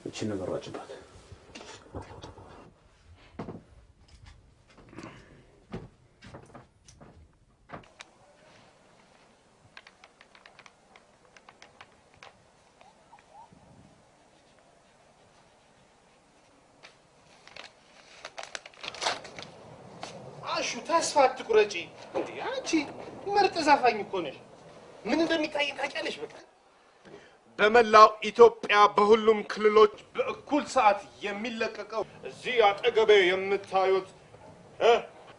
እቺን ነገር ዋጭባት። አሹ ተስፋ አትቁረጪ። እንዴ አንቺ ዘፋኝ እኮ ነሽ። ምን እንደሚታይ ታውቂያለሽ። በቃ በመላው ኢትዮጵያ በሁሉም ክልሎች በእኩል ሰዓት የሚለቀቀው እዚህ አጠገቤ የምታዩት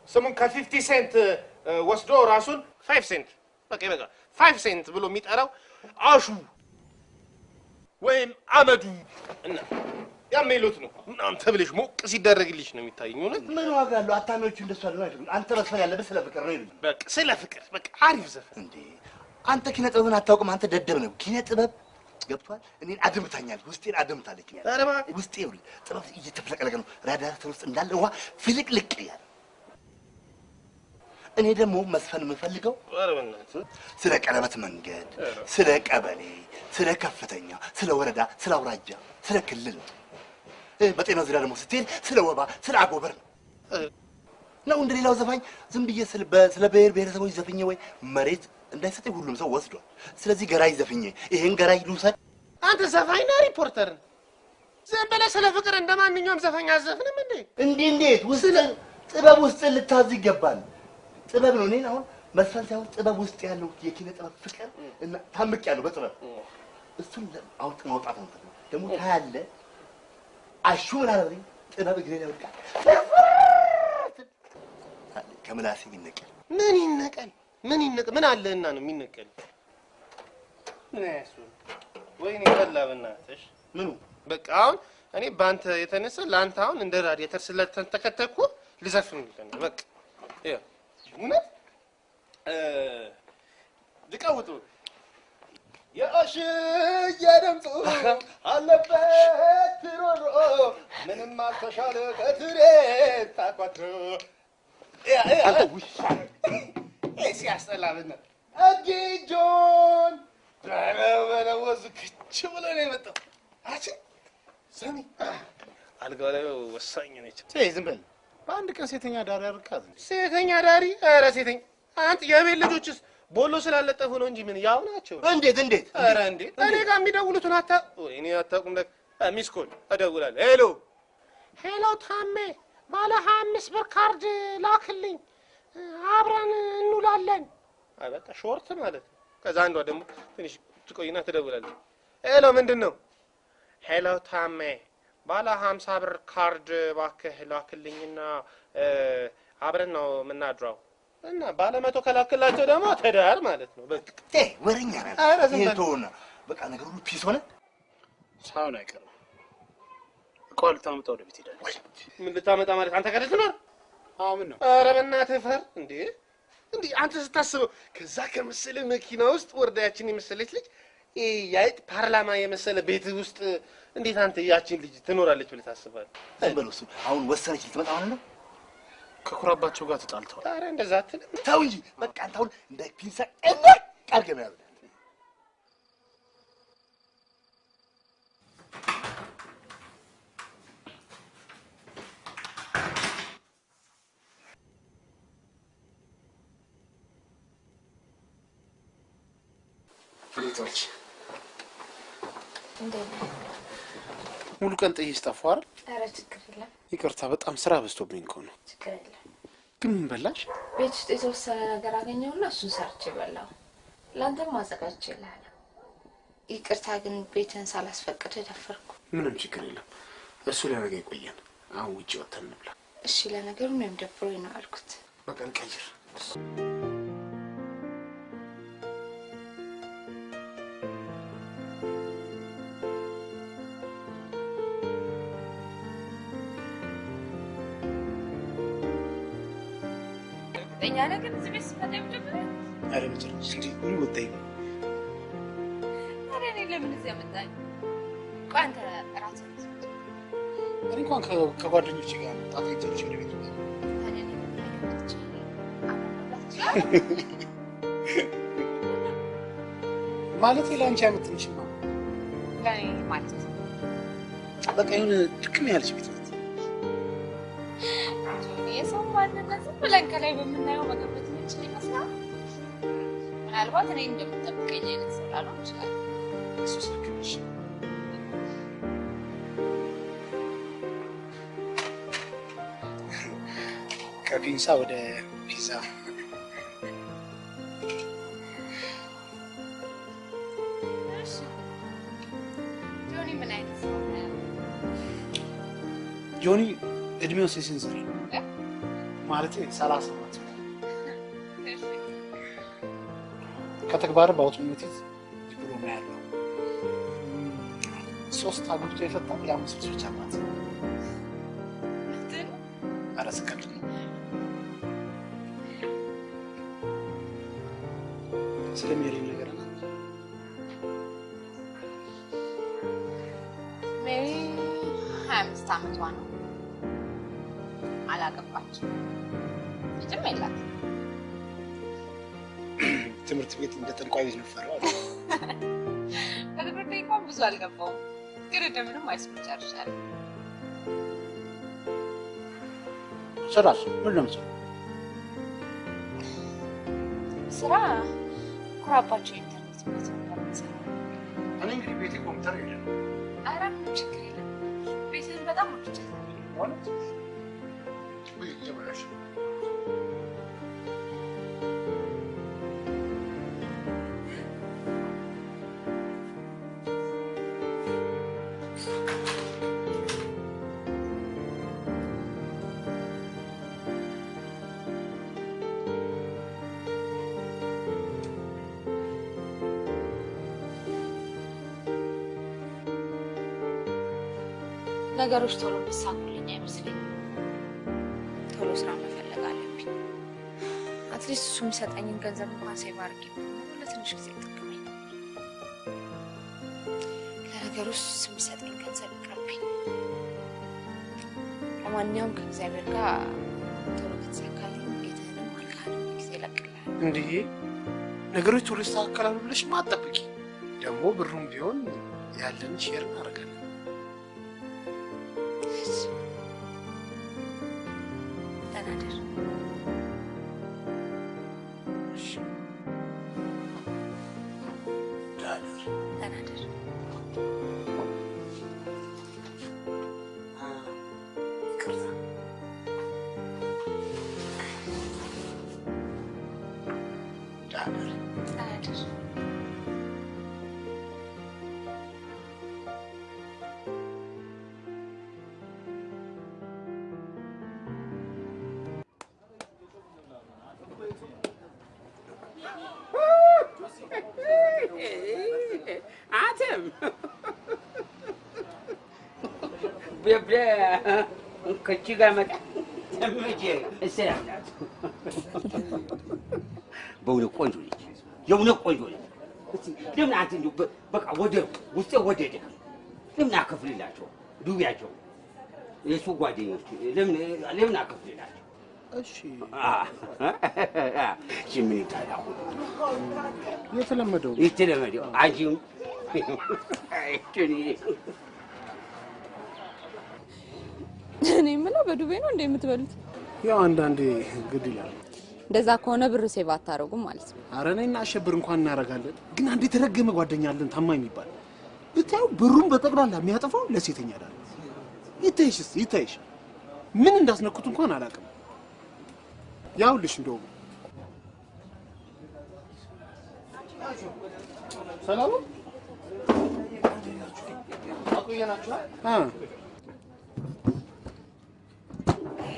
ስሙን ከ Fifty Cent ወስዶ ራሱን Five Cent በቃ ይበቃ Five Cent ብሎ የሚጠራው አሹ ወይም አመዱ እና ያሜሉት ነው ምናምን ተብለሽ ሞቅ ሲደረግልሽ ነው የሚታየኝ። እውነት ምን ዋጋ አለው? አታሚዎቹ እንደሱ አለ አይደሉም። አንተ መስፈን ያለበት ስለ ፍቅር ነው ይሉኝ። በቃ ስለ ፍቅር በቃ አሪፍ ዘፈን እንዴ አንተ ኪነ ጥበብን አታውቅም። አንተ ደደብ ነው። ኪነ ጥበብ ገብቷል። እኔን አድምታኛል። ውስጤን አድምታለች። ውስጤ ጥበብ እየተፍለቀለቀ ነው። ራዳተር ውስጥ እንዳለ ውሃ ፍልቅልቅ እያለ እኔ ደግሞ መስፈን የምፈልገው ስለ ቀለበት መንገድ፣ ስለ ቀበሌ፣ ስለ ከፍተኛ፣ ስለ ወረዳ፣ ስለ አውራጃ፣ ስለ ክልል ነው። በጤና ዙሪያ ደግሞ ስትሄድ ስለ ወባ፣ ስለ አጎበር ነው ነው እንደ ሌላው ዘፋኝ ዝም ብዬ ስለ በ- ስለ ብሔር ብሔረሰቦች ዘፍኜ ወይ መሬት እንዳይሰጠኝ ሁሉም ሰው ወስዷል። ስለዚህ ገራይ ዘፍኜ ይሄን ገራይ ልውሰድ። አንተ ዘፋኝ ነህ ሪፖርተር ነህ? ዝም ብለህ ስለ ፍቅር እንደ ማንኛውም ዘፋኝ አዘፍንም እንዴ? እንዲህ እንዴት ውስጥ ጥበብ ውስጥ ልታዝ ይገባል። ጥበብ ነው። እኔን አሁን መስፈን ሳይሆን ጥበብ ውስጥ ያለው የኪነ ጥበብ ፍቅር እና ታምቅ ያለው በጥበብ እሱን ለ- አውጥ ማውጣት ነው የምፈልገው። ደግሞ ታያለህ። አሹ ምን አለ ብለኝ ጥበብ እግሬ ላይ ወድቃ ከምላሴ ይነቀል። ምን ይነቀል? ምን ይነቀል? ምን አለህና ነው የሚነቀል? ምን ያሱ ወይኔ በላ በእናትሽ። ምኑ? በቃ አሁን እኔ በአንተ የተነሳ ለአንተ አሁን እንደ ራዲየተር ስለተንተከተኩ ልዘፍን ነው በቃ ይኸው። እውነት? እ፣ ልቀውጡ የአሽዬ ድምፁ አለበት ሮሮ ምንም አልተሻለ ከትሬ ታቋትሮ አንተ ውሻ ሲያስጠላ ብነት እጅጆን ክች ብሎ ነው የመጣው። አቺ ሰሚ አልጋው ላይ ወሳኝ ነች። ዝም በል በአንድ ቀን ሴተኛ ዳሪ እንዴ? ሴተኛ ዳሪ። ኧረ ሴተኛ አንተ የቤት ልጆችስ ቦሎ ስላለጠፉ ነው እንጂ ምን ያው ናቸው። እንዴት እንዴት ኧረ እንዴ እኔ ጋር የሚደውሉትን አታ እኔ አታውቁም። ለካ ሚስ ኮል እደውላለሁ። ሄሎ ሄሎ፣ ታሜ ባለ ሀያ አምስት ብር ካርድ ላክልኝ አብረን እንውላለን። አይ በቃ ሾርት ማለት ነው። ከዛ አንዷ ደግሞ ትንሽ ትቆይና ትደውላለች። Hello ምንድን ነው? Hello ታሜ ባለ ሀምሳ ብር ካርድ እባክህ ላክልኝና አብረን ነው የምናድረው እና ባለ መቶ ከላክላቸው ደግሞ ትዳር ማለት ነው። በቃ ቴ ወረኛ ነህ። ኧረ ዝም ይሄን በል። ተውና በቃ ነገር ሁሉ peace ሆነ። ሳይሆን አይቀርም። እቃዋ ልታመጣ ወደ ቤት ሄዳለች። ምን ልታመጣ ማለት አንተ ጋር ልትኖር? አዎ ምን ነው ኧረ በእናትህ ፈር እንዴ! እንዴ አንተ ስታስበው ከዛ ከመሰለ መኪና ውስጥ ወርዳ ያችን የመሰለች ልጅ ይሄ የአይጥ ፓርላማ የመሰለ ቤት ውስጥ እንዴት አንተ ያችን ልጅ ትኖራለች ብለህ ታስባለህ? ዝም በለው እሱ አሁን ወሰነች ልትመጣ ማለት ነው። ከኩራባቸው ጋር ተጣልተዋል። ኧረ እንደዛ አትልም። ተው እንጂ በቃ አንተ አሁን እንደ ፒንሳ ቀለቅ አድርገህ መያዝ ፍሌቶች እንዴት ሙሉ ቀን ጥዬሽ ጠፋሁ አይደል? ኧረ ችግር የለም ይቅርታ፣ በጣም ስራ በዝቶብኝ እኮ ነው። ችግር የለም። ግን ምን በላሽ? ቤት ውስጥ የተወሰነ ነገር አገኘውና እሱን ሰርቼ በላው። ለአንተም ማዘጋጅ ይልሃል። ይቅርታ ግን ቤትን ሳላስፈቅድ ደፈርኩ። ምንም ችግር የለም። እሱ ለነገ ይቆየን። አሁን ውጭ ወጥተን እንብላ። እሺ ለነገሩ እኔም ደብሮኝ ነው አልኩት። በቀን ቀይር። እኛ ነገር እዚህ ቤት ስመጣ የመጀመሪያ ኧረ በጭራሽ እንዲህ ምን ወጣኝ? ታዲያ እኔ ለምን እዚህ ያመጣኝ? ቆይ አንተ እኔ እንኳን ከጓደኞቼ ጋር ይዘች ወደ ቤት? ማለት ለአንቺ አይመጥንሽማ። ለእኔ ማለት ነው። በቃ የሆነ ድክም ያለች ቤት ናት። ብለን ከላይ በምናየው መገመት የምንችል ይመስላል። ምናልባት እኔ እንደምጠብቀኝ አይነት ሰው ላልሆን ይችላል። እሱስ ልክ ነሽ። ከፒንሳ ወደ ፒዛ ጆኒ ነው? እድሜው ሲስንዝር እ? ማለት ሰላሳ እሺ፣ ከተግባር በአውቶሞቲቭ ዲፕሎማ ያለው። ሶስት አግብቶ የፈታ የአምስት ልጆች አባት ነው። ስለ ሜሪ ነገር ሜሪ ሀያ አምስት ዓመቷ ነው። አላገባችም። ልጅም የላት። ትምህርት ቤት እንደ ጠንቋይ ቤት አሉ። በትምህርት ቤት እንኳን ብዙ አልገባውም፣ ግን እንደምንም ሃይስኩል ጨርሻለሁ። ስራስ ምን ነው የምትሰራው? ስራ ኩራባቸው ኢንተርኔት ቤት የምሰራው። እኔ እንግዲህ ቤቴ ኮምፒውተር የለም ኧረ ምንም ችግር የለም። ቤትህን በጣም ወድጃታለሁ። ማለት ወይ እየበላሽ ነው። ነገሮች ቶሎ አትሊስት እሱ የሚሰጠኝን ገንዘብ እንኳን ሴቭ አድርጌ ለትንሽ ጊዜ ጠቅመኝ። ለነገሩ እሱ የሚሰጠኝ ገንዘብ ይቅርብኝ። ለማንኛውም ከእግዚአብሔር ጋር ቶሎ ከተሳካልኝ ቤትህንም አልካንም ጊዜ እለቅልሃለሁ። እንዲህ ነገሮች ቶሎ ይስተካከላሉ ብለሽ ማጠብቂ። ደግሞ ብሩም ቢሆን ያለን ሼር እናደርጋለን። ከቺ ጋር መጣ በእውነት ቆንጆ ነች። የእውነት ቆንጆ ነች። እስቲ ለምን አንተ እንዲሁ በቃ ወደ ውስጤ ወደደ። ለምን አከፍልላቸው ዱቢያቸው የሱ ጓደኞች ለምን ለምን አከፍልላቸው? እሺ እሺ ምን ይታላል? የተለመደው የተለመደው አንቺም እኔ የምለው በዱቤ ነው እንዴ የምትበሉት? ያው አንዳንዴ ግድ ይላል። እንደዛ ከሆነ ብር save አታደርጉም ማለት ነው። አረ እኔና አሸብር እንኳን እናደርጋለን፣ ግን አንድ የተረገመ ጓደኛ አለን ታማኝ የሚባል ብታዩ ብሩን በጠቅላላ የሚያጠፋው ለሴተኛ አዳሪ። ይታይሽ እስኪ ይታይሽ፣ ምን እንዳስነኩት እንኳን አላውቅም። ያውልሽ እንደውም ሰላም ነው? አ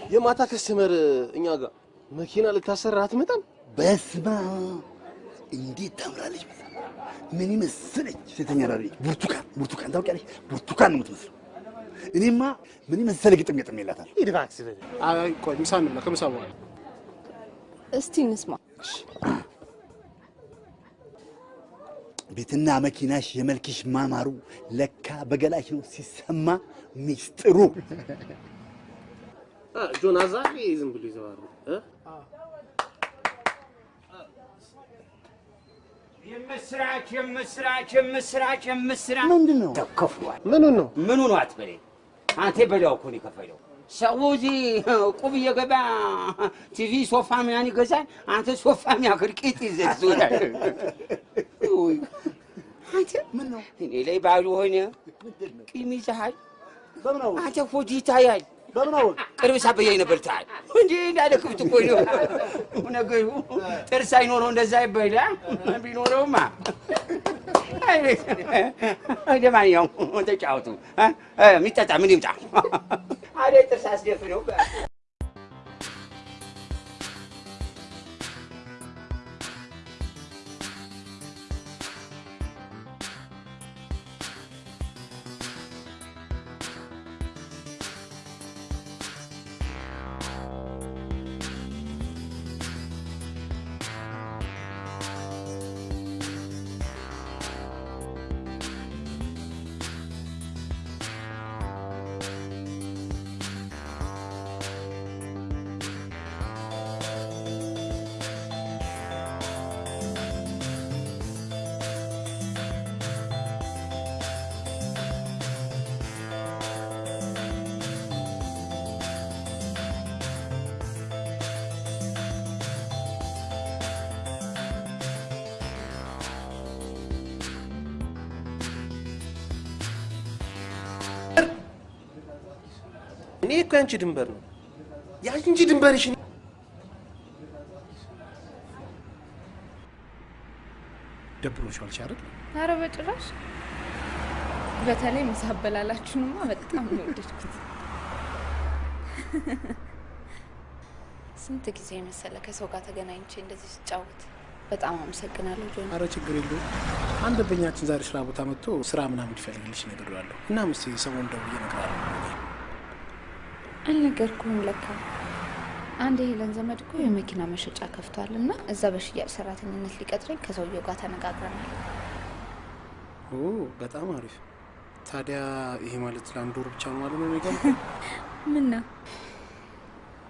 የማታ ከስተመር እኛ ጋር መኪና ልታሰራ አትመጣም? በስማ እንዴት ታምራለች! ምን ይመስለች ሴተኛ ዳሪ ብርቱካን ብርቱካን ታውቂያለሽ? ብርቱካን ነው የምትመስለው። እኔማ ምን ይመሰለ ግጥም ገጥም የላታል። ሂድ እባክህ። አይ ቆይ ምሳ እንብላ፣ ከምሳ በኋላ እስቲ እንስማ። ቤትና መኪናሽ የመልክሽ ማማሩ ለካ በገላሽ ነው ሲሰማ ሚስጥሩ። ጆን አዛሬ ዝም ብሎ ይዘዋሉ እ የምስራች የምስራች የምስራች የምስራች ምንድን ነው ተከፍሏል። ምኑን ነው ምኑ ነው አትበለኝ። አንተ በላው እኮ ነው የከፈለው። ሰው እዚህ ቁብ እየገባ ቲቪ ሶፋ ምናምን ይገዛል። አንተ ሶፋ የሚያክል ቂጥ ይዘህ ውይ፣ አንተ ምን ነው እኔ ላይ ባሉ ሆነ ቂም ይዘሃል። አንተ ሆድ ይታያል። ቅርብ ሳበያይ ነበር ታል እንጂ እንዳለ ክብት እኮ ነው። ነገሩ። ጥርስ አይኖረው እንደዛ ይበላ ቢኖረውማ? ለማንኛውም ተጫወቱ። የሚጠጣ ምን ይምጣ? አደ ጥርስ አስደፍነው ያንቺ ድንበር ነው ያንቺ ድንበርሽ ደብሮሻል አይደል? ኧረ በጭራሽ። በተለይ ምሳ አበላላችሁንማ በጣም ነው የወደድኩት። ስንት ጊዜ መሰለ ከሰው ጋር ተገናኝቼ እንደዚህ ስጫወት። በጣም አመሰግናለሁ ጆኒ። አረ ችግር የለውም። አንድ ደንበኛችን ዛሬ ስራ ቦታ መጥቶ ስራ ምናምን ይፈልግልሽ ነግሬዋለሁ። እና ምስቲ ሰሞኑን ደውዬ እነግርሃለሁ። አልነገርኩህም ለካ። አንድ የሄለን ዘመድ እኮ የመኪና መሸጫ ከፍቷል እና እዛ በሽያጭ ሰራተኝነት ሊቀጥረኝ ከሰውየው ጋር ተነጋግረናል። ኦ በጣም አሪፍ። ታዲያ ይሄ ማለት ለአንድ ወር ብቻ ነው ማለት ነው ነገ? ምን ነው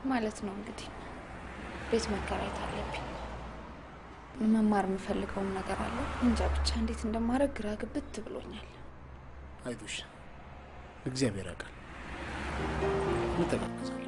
ማለት ነው እንግዲህ ቤት መከራየት አለብኝ። መማር የምፈልገውም ነገር አለ። እንጃ ብቻ እንዴት እንደማደርግ ግራ ግብት ብሎኛል። አይዞሽ፣ እግዚአብሔር ያውቃል። እንተጋገዛለን። ደህና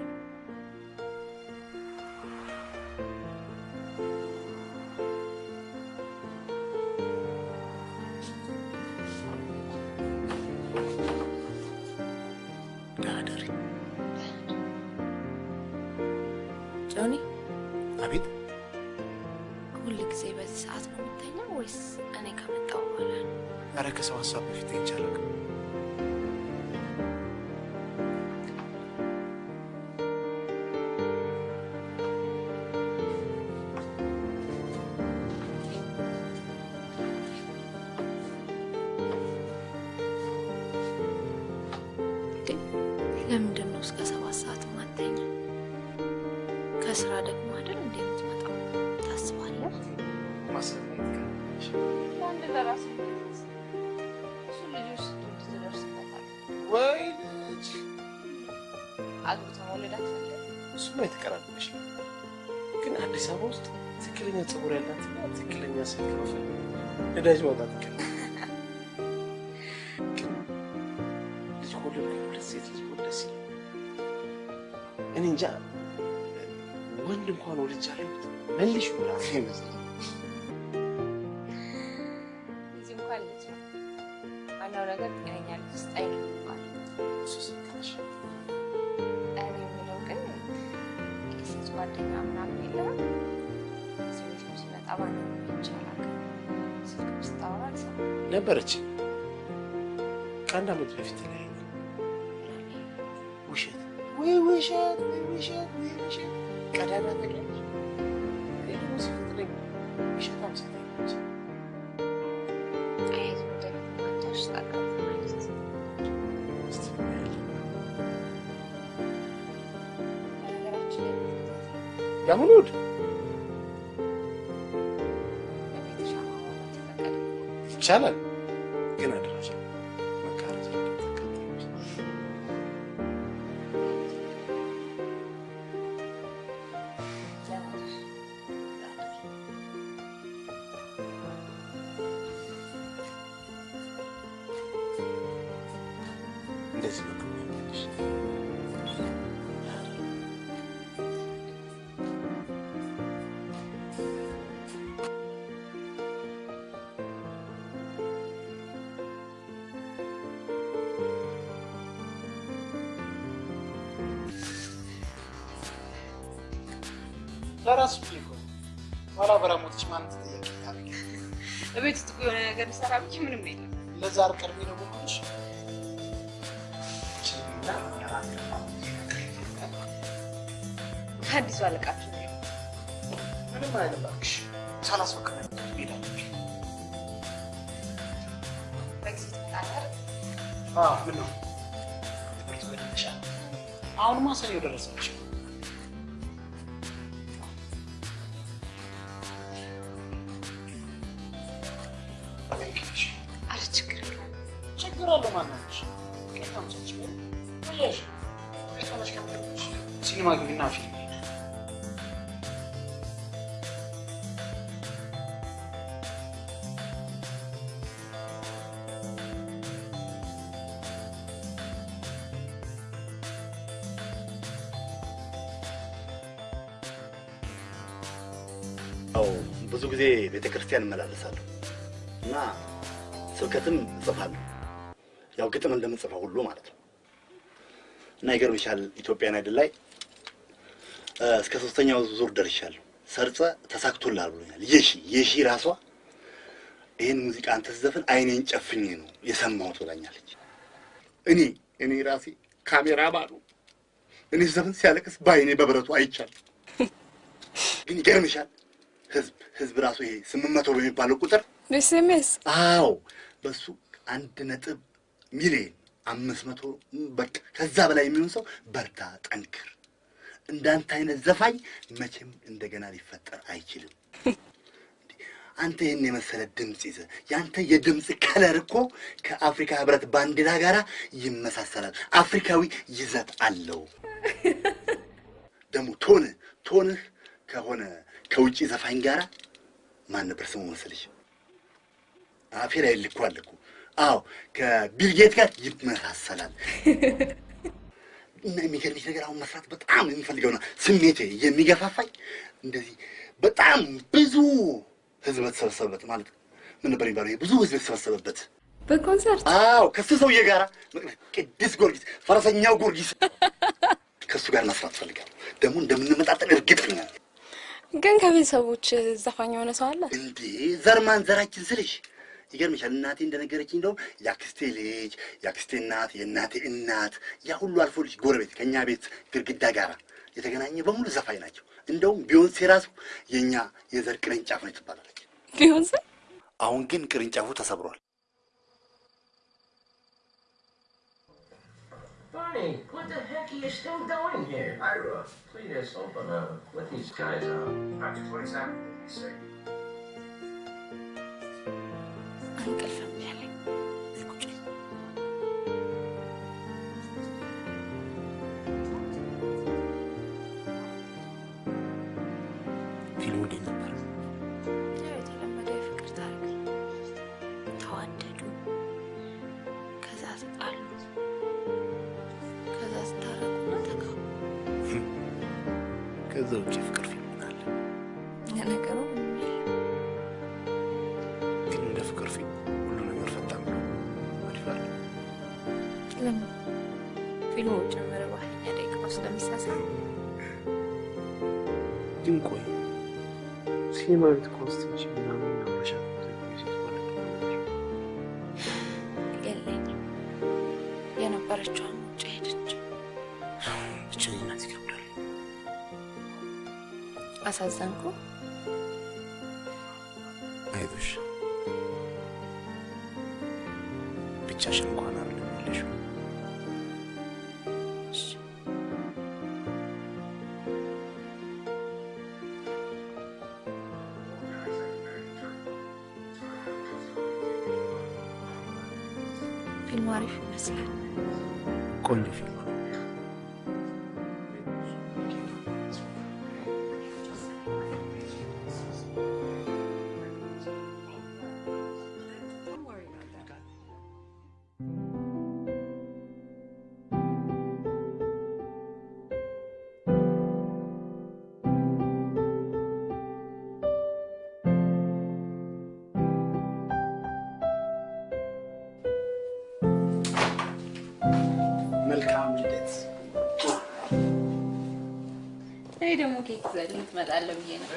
大丈夫か ነበረች። ከአንድ ዓመት በፊት ላይ ውሸት። ወይ ውሸት ወይ ውሸት ወይ ውሸት። ቀዳዳ እኔ ደግሞ ሲፈትለኝ ለራሱ ነው። ኋላ በራሞቶች ማን ተጠያቂ ታደርጊ? እቤት ውስጥ የሆነ ነገር ልሰራ ብዬ ምንም የለም። ለዛ አርቀድሜ ነው ብኩልሽ ከአዲሱ አለቃችሁ ነው። ምንም አይደለም እባክሽ። ሳላስፈቅድ ሄዳ በጊዜ ትመጣለህ? ምን ነው ትምህርት በደንሻል። አሁንማ ሰኔው ደረሰች። ቤተ ክርስቲያን እመላለሳለሁ እና ስብከትም እጽፋለሁ። ያው ግጥም እንደምጽፈው ሁሉ ማለት ነው። እና ይገርምሻል ኢትዮጵያን አይድል ላይ እስከ ሶስተኛው ዙር ደርሻለሁ። ሰርጸ ተሳክቶልሃል ብሎኛል። የሺ የሺ ራሷ ይህን ሙዚቃ አንተ ስትዘፍን አይኔን ጨፍኜ ነው የሰማሁት ብላኛለች። እኔ እኔ ራሴ ካሜራ ባሉ እኔ ስዘፍን ሲያለቅስ በአይኔ በብረቱ አይቻል። ግን ይገርምሻል ህዝብ ህዝብ ራሱ ይሄ ስምንት መቶ በሚባለው ቁጥር SMS አዎ በሱ አንድ ነጥብ ሚሊዮን አምስት መቶ በቃ ከዛ በላይ የሚሆን ሰው በርታ፣ ጠንክር፣ እንዳንተ አይነት ዘፋኝ መቼም እንደገና ሊፈጠር አይችልም። አንተ ይህን የመሰለ ድምፅ ይዘህ የአንተ የድምፅ color እኮ ከአፍሪካ ህብረት ባንዲራ ጋር ይመሳሰላል። አፍሪካዊ ይዘት አለው። ደግሞ ቶንህ ቶንህ ከሆነ ከውጭ ዘፋኝ ጋር ማን ነበር ስሙ መሰለሽ? አፌ ላይ ልኳል እኮ። አዎ ከቢልጌት ጋር ይመሳሰላል። እና የሚገርምሽ ነገር አሁን መስራት በጣም የሚፈልገው ነው ስሜቴ የሚገፋፋኝ እንደዚህ በጣም ብዙ ህዝብ በተሰበሰበበት ማለት ምን ነበር የሚባለው? ብዙ ህዝብ የተሰበሰበበት በኮንሰርት አዎ ከሱ ሰውዬ ጋር ቅዱስ ጊዮርጊስ ፈረሰኛው ጊዮርጊስ ከእሱ ጋር መስራት ፈልጋለሁ። ደግሞ እንደምንመጣጠን እርግጠኛ ነኝ። ግን ከቤተሰቦች ዘፋኝ የሆነ ሰው አለ? እንዴ ዘርማን ዘራችን ስልሽ ይገርምሻል። እናቴ እንደነገረችኝ እንደውም የአክስቴ ልጅ የአክስቴ እናት የእናቴ እናት ያ ሁሉ አልፎ ልጅ ጎረቤት ከእኛ ቤት ግድግዳ ጋር የተገናኘ በሙሉ ዘፋኝ ናቸው። እንደውም ቢዮንሴ ራሱ የእኛ የዘር ቅርንጫፍ ነው ትባላለች። ቢዮንሴ አሁን ግን ቅርንጫፉ ተሰብሯል። Barney, what the heck are you still doing here? Ira, please open up. Let these guys are. After 27, they say. Uncle from Germany. ከዛ ውጭ የፍቅር ፊልም ምን አለ? ለነገሩ ግን እንደ ፍቅር ፊልም ሁሉ ነገር ፈጣን ብሎ አሪፍ አለ። ለምን ፊልሙ ጀመረ በሀያኛ ደቂቃ ውስጥ ግን ቆይ ሲኒማ ቤት ምናምን አሳዘንኩ። ኬክ ትመጣለህ ብዬ ነው።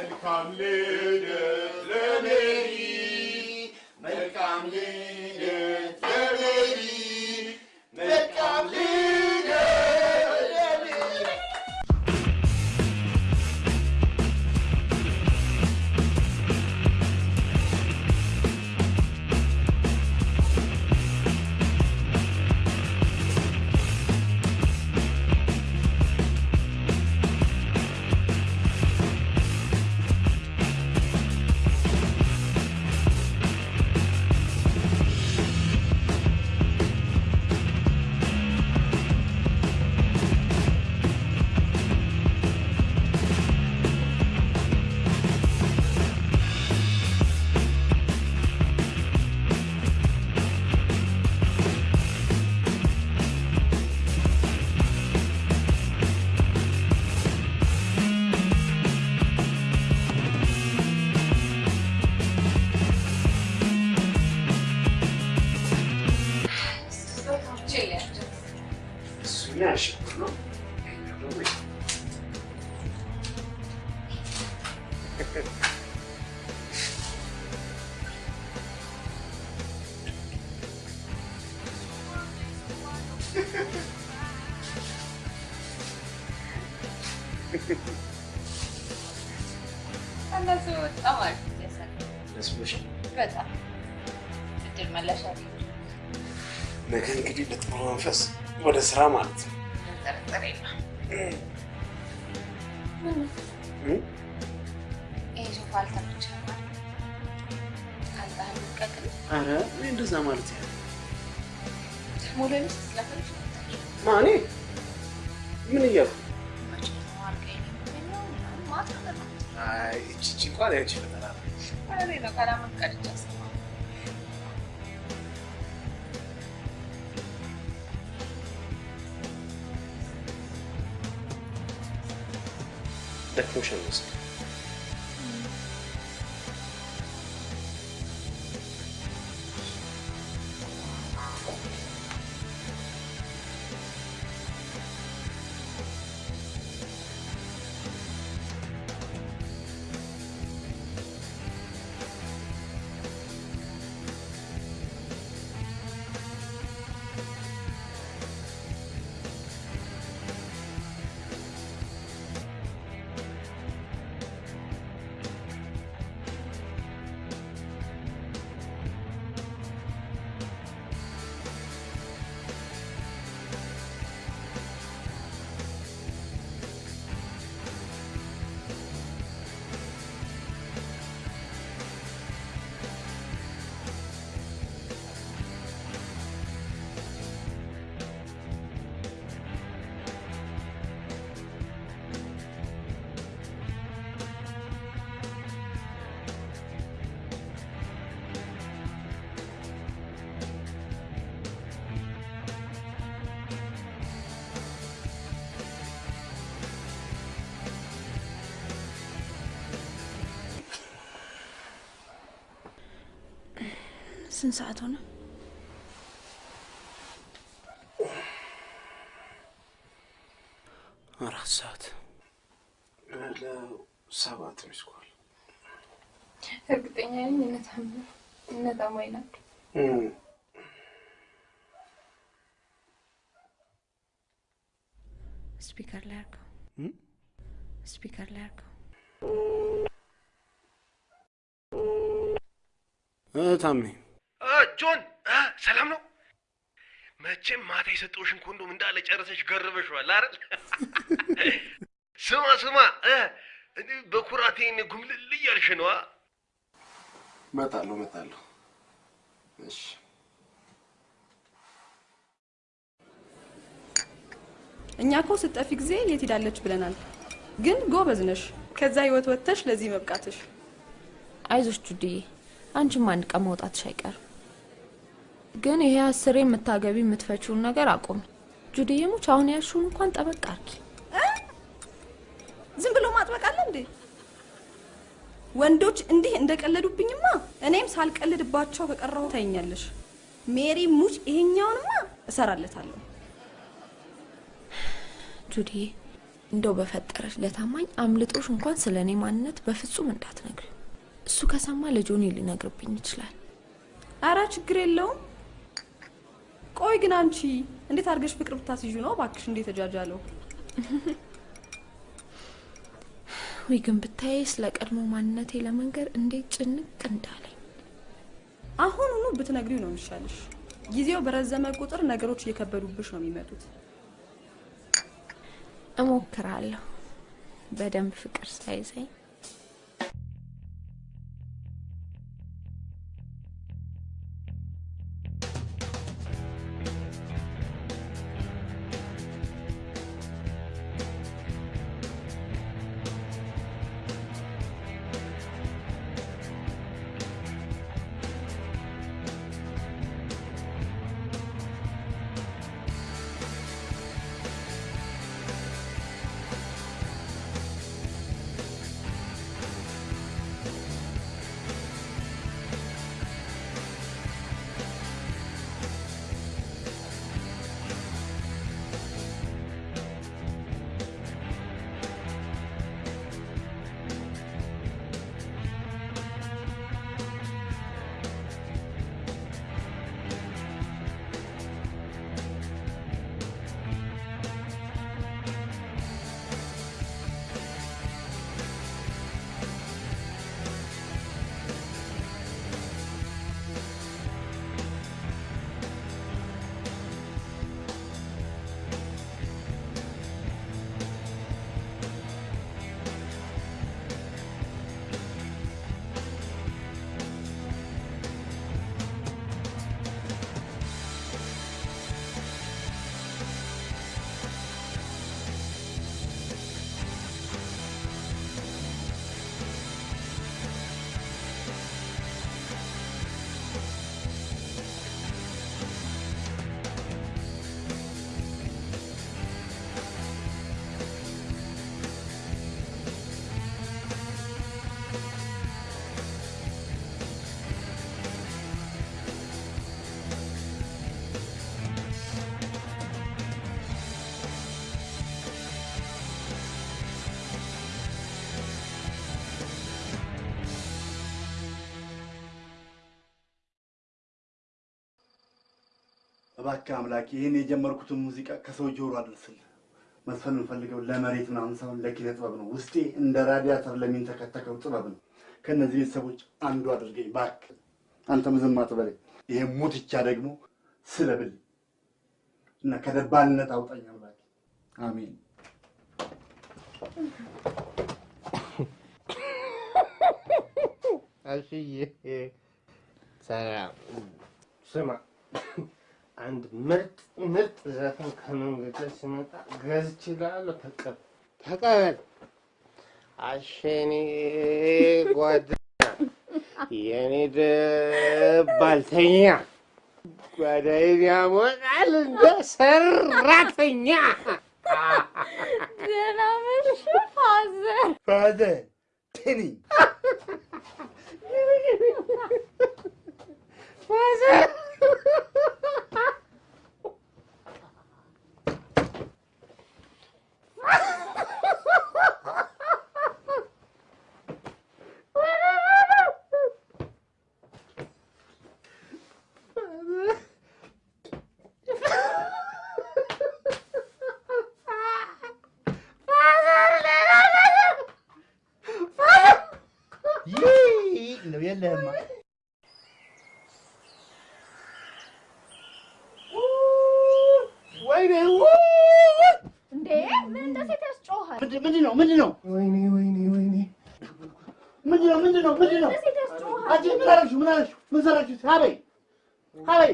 እነሱ በጣም አሪፍ ደስ ብሎሻል? በጣም እድል መለሻ ነገ እንግዲህ በጥሩ መንፈስ ወደ ስራ ማለት ነው። ጥርጥር የለም። እ? ይሄ ሶፋ ልቀቅል ኧረ እኔ እንደዛ ማለት ስለፈልግ ማኔ ምን እያልኩ አይ እቺ እቺ እንኳን ያንቺ ፈጠራ ነው። ነው ካላመን ቀድቻ ሰማ ደክሞሻል መሰለኝ። ስንት ሰዓት ሆነ? አራት ሰዓት ሰባት missed call እርግጠኛ ነኝ እነታም እነ ታማኝ ናቸው። Speaker ላይ አድርገው። Speaker ላይ አድርገው። ታሜ ጆን ሰላም ነው? መቼም ማታ የሰጠውሽን ኮንዶም እንዳለ ጨርሰሽ ገርበሽዋል አይደል? ስማ ስማ እ እኔ በኩራቴ ጉምልል እያልሽ ነዋ። እመጣለሁ እመጣለሁ። እሺ እኛ እኮ ስጠፊ ጊዜ የት ሄዳለች ብለናል። ግን ጎበዝ ነሽ። ከዛ ህይወት ወጥተሽ ለዚህ መብቃትሽ አይዞሽ ጁዲዬ፣ አንቺም አንድ ቀን መውጣትሽ አይቀርም። ግን ይሄ አስሬ የምታገቢ የምትፈችውን ነገር አቁም። ጁዲዬ ሙች አሁን ያልሽውን እንኳን ጠበቅ አርጊ። ዝም ብሎ ማጥበቅ አለ እንዴ? ወንዶች እንዲህ እንደቀለዱብኝማ እኔም ሳልቀልድባቸው ከቀረሁ ታይኛለሽ። ሜሪ ሙች ይሄኛውንማ እሰራለታለሁ። ጁዲዬ እንደው በፈጠረች ለታማኝ አምልጦሽ እንኳን ስለ እኔ ማንነት በፍጹም እንዳትነግሪ። እሱ ከሰማ ለጆኒ ሊነግርብኝ ይችላል። አረ ችግር የለውም። ቆይ ግን አንቺ እንዴት አድርገሽ ፍቅር ብታስይዡ ነው ባክሽ እንዴት ተጃጃለው? ወይ ግን ብታይ ስለ ቀድሞ ማንነቴ ለመንገር እንዴት ጭንቅ እንዳለኝ። አሁኑኑ ብትነግሪው ነው የሚሻልሽ። ጊዜው በረዘመ ቁጥር ነገሮች እየከበዱብሽ ነው የሚመጡት። እሞክራለሁ በደንብ ፍቅር ሳይዘኝ እባክህ አምላክ ይህን የጀመርኩትን ሙዚቃ ከሰው ጆሮ አድርስልህ። መስፈን የምፈልገው ለመሬት ምናምን ሳይሆን ለኪነ ጥበብ ነው። ውስጤ እንደ ራዲያተር ለሚንተከተከው ጥበብ ነው። ከእነዚህ ቤተሰቦች አንዱ አድርገኝ እባክህ። አንተም ዝም አትበለኝ። ይሄ ሙትቻ ደግሞ ስለብል እና ከደባልነት አውጣኝ አምላክ። አሜን። አሽዬ ሰላም። ስማ አንድ ምርጥ ምርጥ ዘፈን ከመንገድ ላይ ሲመጣ ገዝቼልሃለሁ። ተቀበል ተቀበል። አሸኔ ጓደኛ የኔ ደባልተኛ ጓዳዬን ያሞቃል እንደ ሰራተኛ። ደህና መሽ ፋዘር። ይህ ነው የለህማ ወይኔ እንዴ ምን እንደ ሴት ያስጮሃል? ምንድን ነው ምንድን ነው ወይኔ ወይኔ ወይኔ ምንድን ነው ምንድን ነው ምንድን ነው እንደ ሴት ያስጮሃል? አንቺ ምን አደረግሽው ምን አደረግሽው ምን ሰራችሁ ሀበይ ሀበይ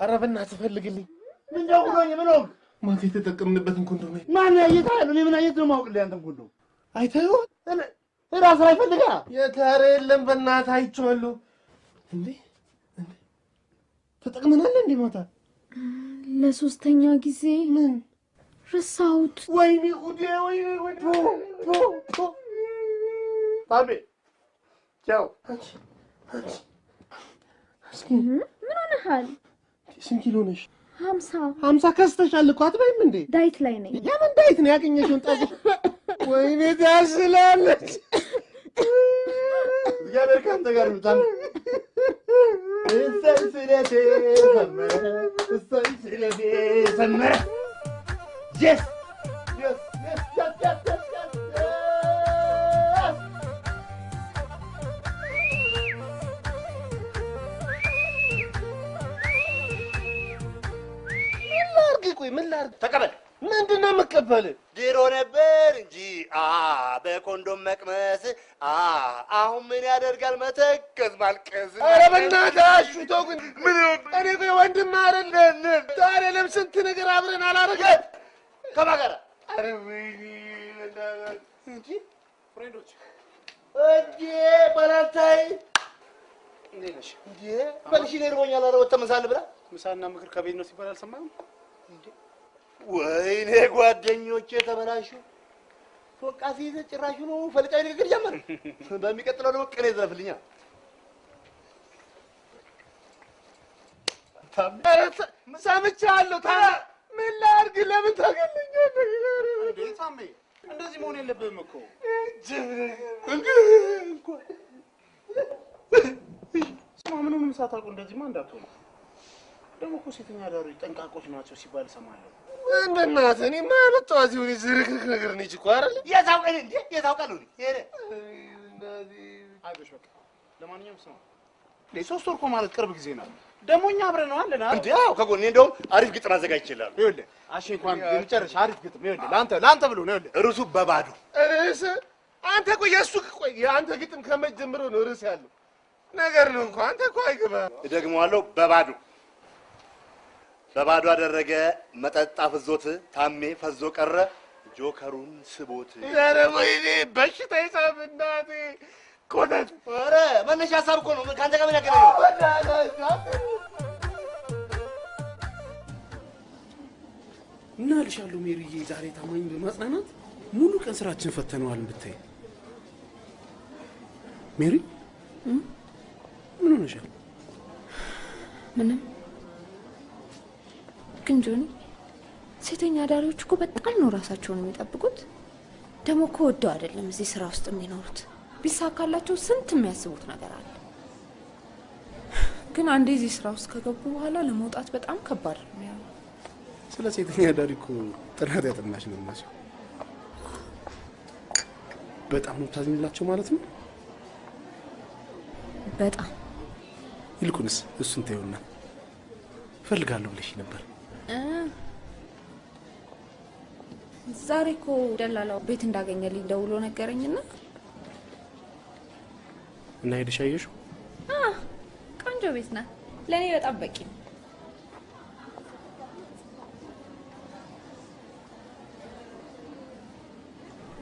ኧረ በእናትህ ፈልግልኝ። ምን ደውሎኝ ምን ሆንክ? ማታ የተጠቀምንበትን ኮንዶም ማን ያየት እኔ ምን አየት ነው ማውቅልህ አንተን ሁሉ አይተኸው? ራስ ላይ ፈልጋ የታረ የለም በእናትህ አይቼዋለሁ። እንዴ? ተጠቅመናል እንዴ ማታ? ለሶስተኛ ጊዜ ምን? ረሳሁት? ወይኔ ጉዴ! ወይኔ ጉዴ! ባቤ ቻው። እስኪ ምን ሆነሃል? ስንት ኪሎ ነሽ? ሀምሳ ሀምሳ ከስተሻል እኮ አትበይም እንዴ? ዳይት ላይ ነኝ። የምን ዳይት ነው? ያገኘሽውን ጠጅ ወይ ቤት ያስላለች። እግዚአብሔር ከአንተ ጋር ይምጣል። እሰይ ሰመረ፣ እሰይ ሰመረ። የስ የስ የስ የስ የስ ቆይ ምን ላድርግ? ተቀበል። ምንድን ነው የምቀበል? ድሮ ነበር እንጂ አ በኮንዶም መቅመስ አ አሁን ምን ያደርጋል መተከዝ ማልቀስ። ኧረ በእናትህ ተው ግን ምን እኔ ቆይ ወንድም አይደለን ታዲያ ለምን ስንት ነገር አብረን አላደረግን? ከማን ጋር? ኧረ ወይኔ እንጂ ፍሬንዶች እንዴ ባላታይ እንዴት ነሽ? እንዴ በልሽ እኔ እርቦኛል። ኧረ ወጥተህ ምሳ እንብላ። ምሳና ምክር ከቤት ነው ሲባል አልሰማህም? ወይኔ ጓደኞቼ ተበላሹ። ፎቃ ሲይዝ ጭራሹ ነው ፈልቃዊ ንግግር ጀመር። በሚቀጥለው ደግሞ ቅኔ ተ- ሰምቻለሁ። ታዲያ ምን ላድርግ? ለምን ታገለኛለህ? እንዴ ሳሜ እንደዚህ መሆን የለብህም እኮ ስማ፣ ምንም ሳታውቁ እንደዚህማ እንዳትሆኑ። ደግሞ እኮ ሴተኛ አዳሪዎች ጠንቃቆች ናቸው ሲባል እሰማለሁ። በእናትህ እኔማ ያመጣኋት የሆነ ዝርክርክ ነገር ነች እኮ አይደለ? የታውቀል እንዴ የታውቃል ነው ሄደ አይዞሽ በቃ። ለማንኛውም ስማ፣ እንዴ ሶስት ወር እኮ ማለት ቅርብ ጊዜ ነው። ደግሞ እኛ አብረን ነው አለን አይደል? እንዴ አዎ ከጎኔ እንደውም አሪፍ ግጥም አዘጋጅቼልሃለሁ። ይኸውልህ አሼ እንኳን የመጨረሻ አሪፍ ግጥም ይኸውልህ ለአንተ ለአንተ ብሎ ነው ይኸውልህ ርዕሱ በባዶ ርዕስ አንተ ቆይ የእሱ ቆይ የአንተ ግጥም ከመች ጀምሮ ነው ርዕስ ያለው ነገር ነው እኮ አንተ እኮ አይገባህም። እደግመዋለሁ በባዶ በባዶ አደረገ መጠጥ አፍዞት ታሜ ፈዞ ቀረ ጆከሩን ስቦት። ኧረ ወይኔ በሽታ ይሳብ እናቴ! ኮተት ኧረ መነሻ ሀሳብ እኮ ነው። ከአንተ ጋር ምን ያገናኘው? እና እልሻለሁ ሜሪዬ፣ ዛሬ ታማኝ በማጽናናት ሙሉ ቀን ስራችን ፈተነዋል ብታይ። ሜሪ? ምን ሆነሻል? ምንም ግን ጆኒ፣ ሴተኛ አዳሪዎች እኮ በጣም ነው ራሳቸውን የሚጠብቁት። ደግሞ እኮ ወደው አይደለም እዚህ ስራ ውስጥ የሚኖሩት። ቢሳካላቸው ስንት የሚያስቡት ነገር አለ። ግን አንዴ እዚህ ስራ ውስጥ ከገቡ በኋላ ለመውጣት በጣም ከባድ ነው ስለ ሴተኛ አዳሪ እኮ ጥናት ያጠናሽ ነው የሚመስለው። በጣም ነው ታዝኝላቸው ማለት ነው። በጣም ይልቁንስ እሱን ተይውና እፈልጋለሁ ብለሽ ነበር። እ፣ ዛሬ እኮ ደላላው ቤት እንዳገኘልኝ ደውሎ ነገረኝና እና ሄደሽ አየሽው? ቆንጆ ቤት ናት። ለእኔ በጣም በቂ ነው።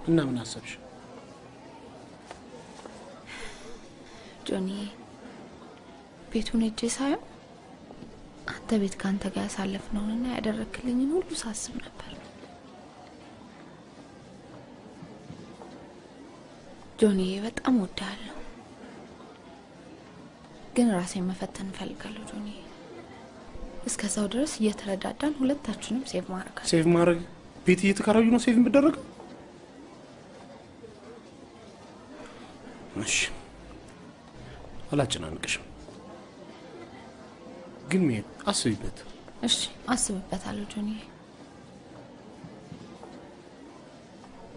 እና ምን አሰብሽ? ጆኒ ቤቱን እጄ ሳየው አንተ ቤት ከአንተ ጋር ያሳለፍነውንና ያደረክልኝን ሁሉ ሳስብ ነበር። ጆኒ በጣም እወድሃለሁ። ግን ራሴን መፈተን እፈልጋለሁ ጆኒ። እስከዛው ድረስ እየተረዳዳን ሁለታችንም save ማድረግ save ማድረግ ቤት እየተከራዩ ነው save የሚደረገው? እሺ አላጨናንቅሽም፣ ግን ሜት አስቢበት። እሺ አስብበታለሁ ጆኒ።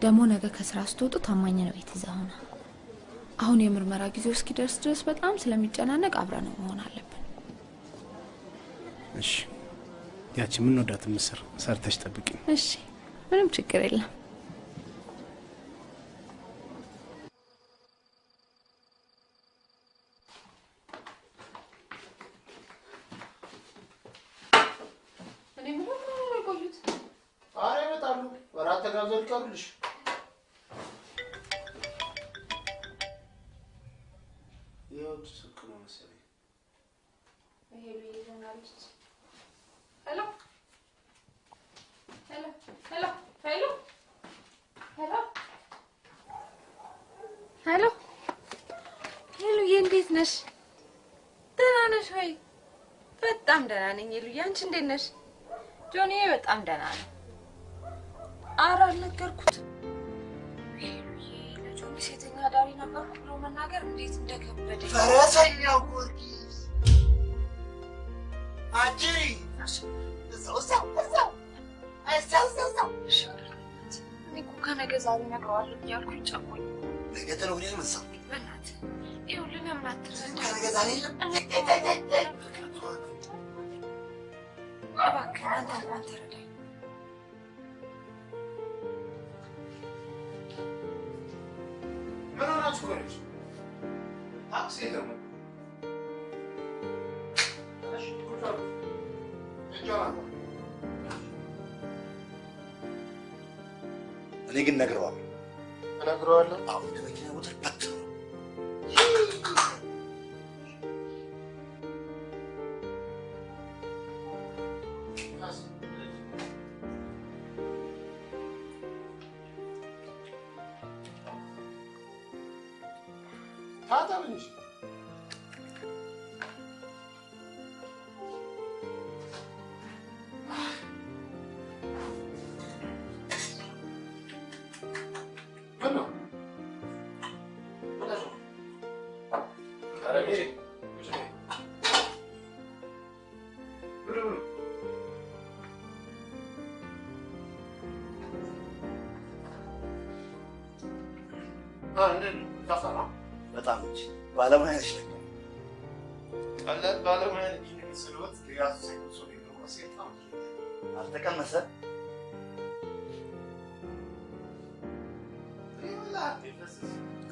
ደግሞ ነገ ከስራ ስትወጡ ታማኝ ነው ቤት ይዘህ ሆነ። አሁን የምርመራ ጊዜው እስኪደርስ ድረስ በጣም ስለሚጨናነቅ አብረን መሆን አለብን። እሺ ያቺ የምንወዳትን ምስር ሰርተሽ ጠብቂኝ። እሺ ምንም ችግር የለም። finish. በጣም እንጂ ባለሙያ ነሽ ለካ። ቀላል ባለሙያ ነኝ የመሰለዎት? የራሱ ሴጣን አልተቀመሰ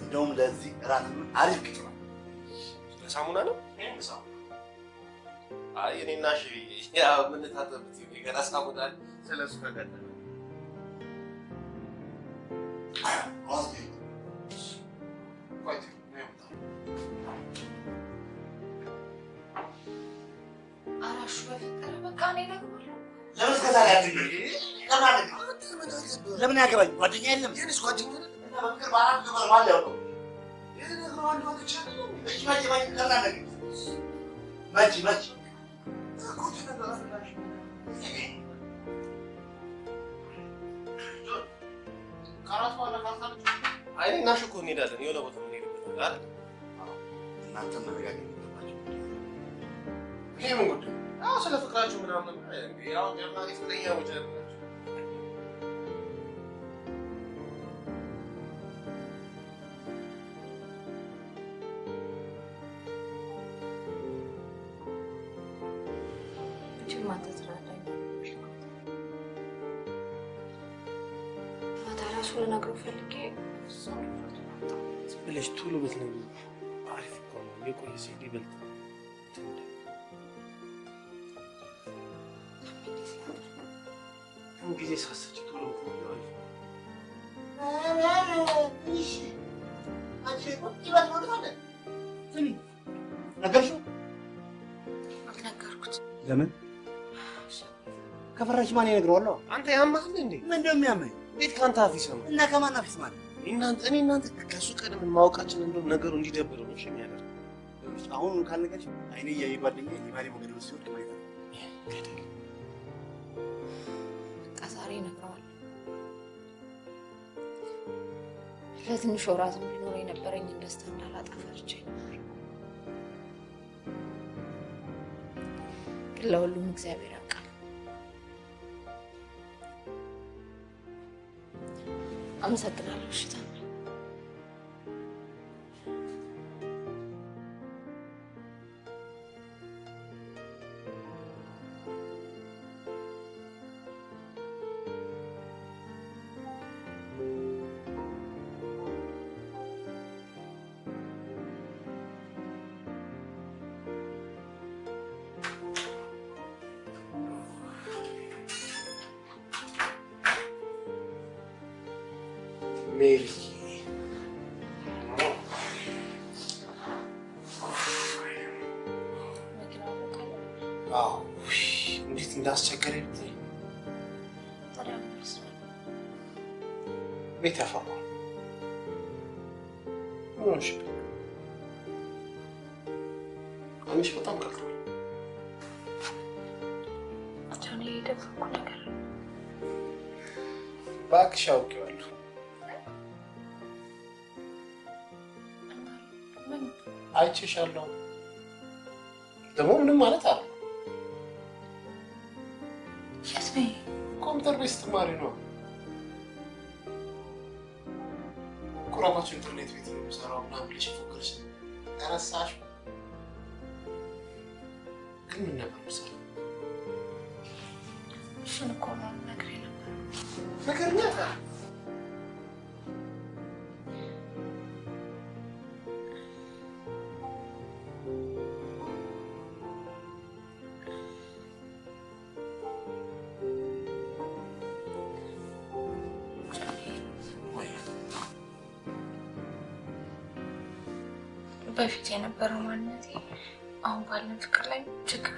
እንደውም ለዚህ እራት አሪፍ ቅጥ ነው። ለሳሙና ነው? እኔና እሺ ያው የምንታጠብበት የገላ ሳሙና ስለሱ ከቀጠለ ለምን ያገባኝ? ጓደኛ የለም? የእኔስ ጓደኛ? እና በፍቅር በአራት ነገር ያውቀው? ይህ እኮ ከአራት በኋላ አይ እንሄዳለን። የሆነ ቦታ እንሄድበታለን አይደል? እናንተም መነጋገር የሚገባቸው ይሄ ምን ጉዳይ? አዎ ስለ ፍቅራችሁ ምናምን ያው ጀርመን ፍቅረኛ ወጀ ብለሽ ቶሎ ብትነግሪው አሪፍ እኮ ነው። የቆየ ሲሄድ ይበልጥ ጊዜ ሳሰች ቶሎ ነገርሽው? አልነገርኩት። ለምን ከፈራሽ ማን ይነግረዋለሁ? አንተ ያማል እንዴ? ምን እንደሚያመኝ እንዴት ከአንተ አፍ ይሰማል? እና ከማን አፍ ይሰማል? እናንተ እኔ እናንተ ከእሱ ቀድመን ማወቃችን እንደው ነገሩ እንዲደብር ነው የሚያደርግ አሁን ካልነገርሽ አይኔ እያየ ጓደኛ የባሌ ሞገድ ውስጥ ሲወድቅ ማየት አለ። በቃ ዛሬ እነግረዋለሁ። ለትንሽ ወራትም ቢኖር የነበረኝን ደስታ እንዳላጣ ግን ለሁሉም እግዚአብሔር አመሰግናለሁ። እሺ አይቼሻለሁ። ደግሞ ምንም ማለት አለ የት ነኝ? ኮምፒውተር ቤት ስትማሪ ነው። ቁራባቸው ኢንተርኔት ቤት ነው የምሰራው ምናምን ብለሽ ፎክርሽ ተረሳሽ። ግን ምን ነበር ምሰራ እሱን እኮ ነው የምነግርህ ነበር። ነገርኛ በፊት የነበረው ማንነቴ አሁን ባለን ፍቅር ላይ ችግር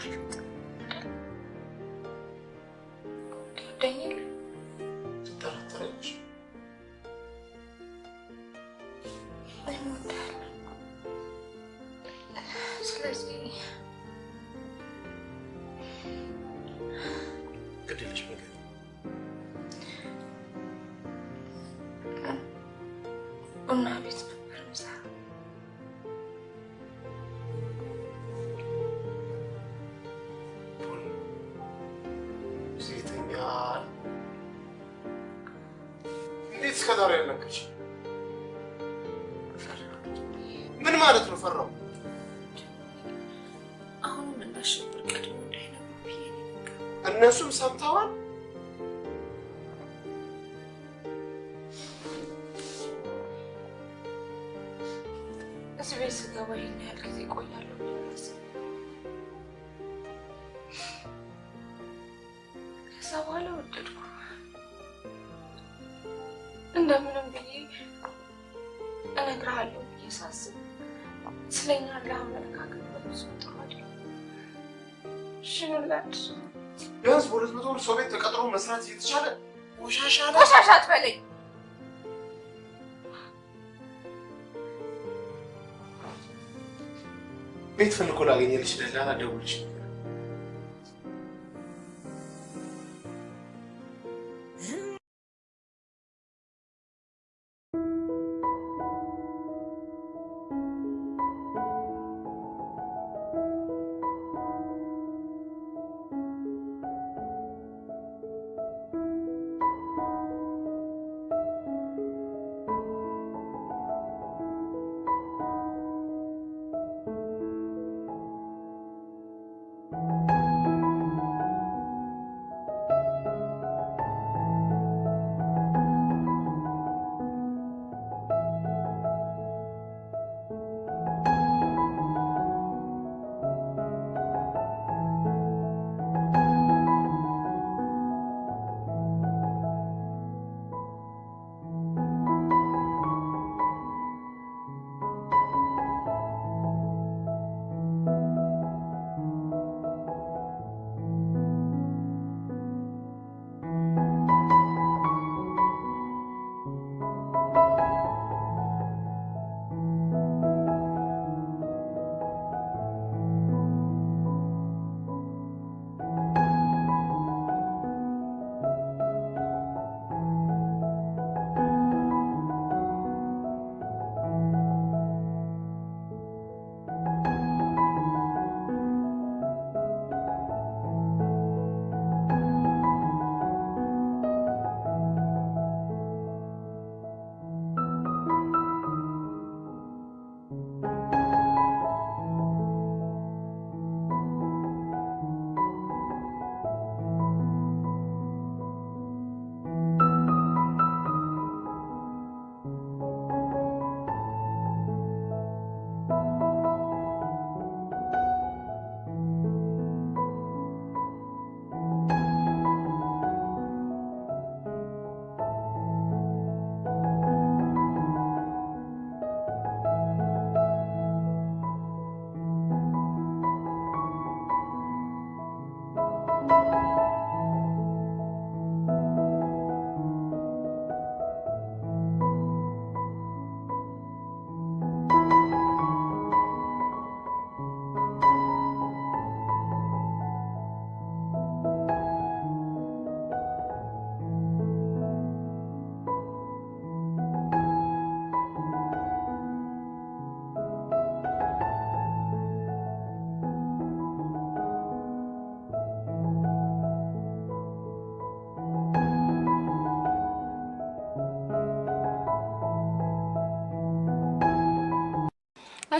carregada de origem.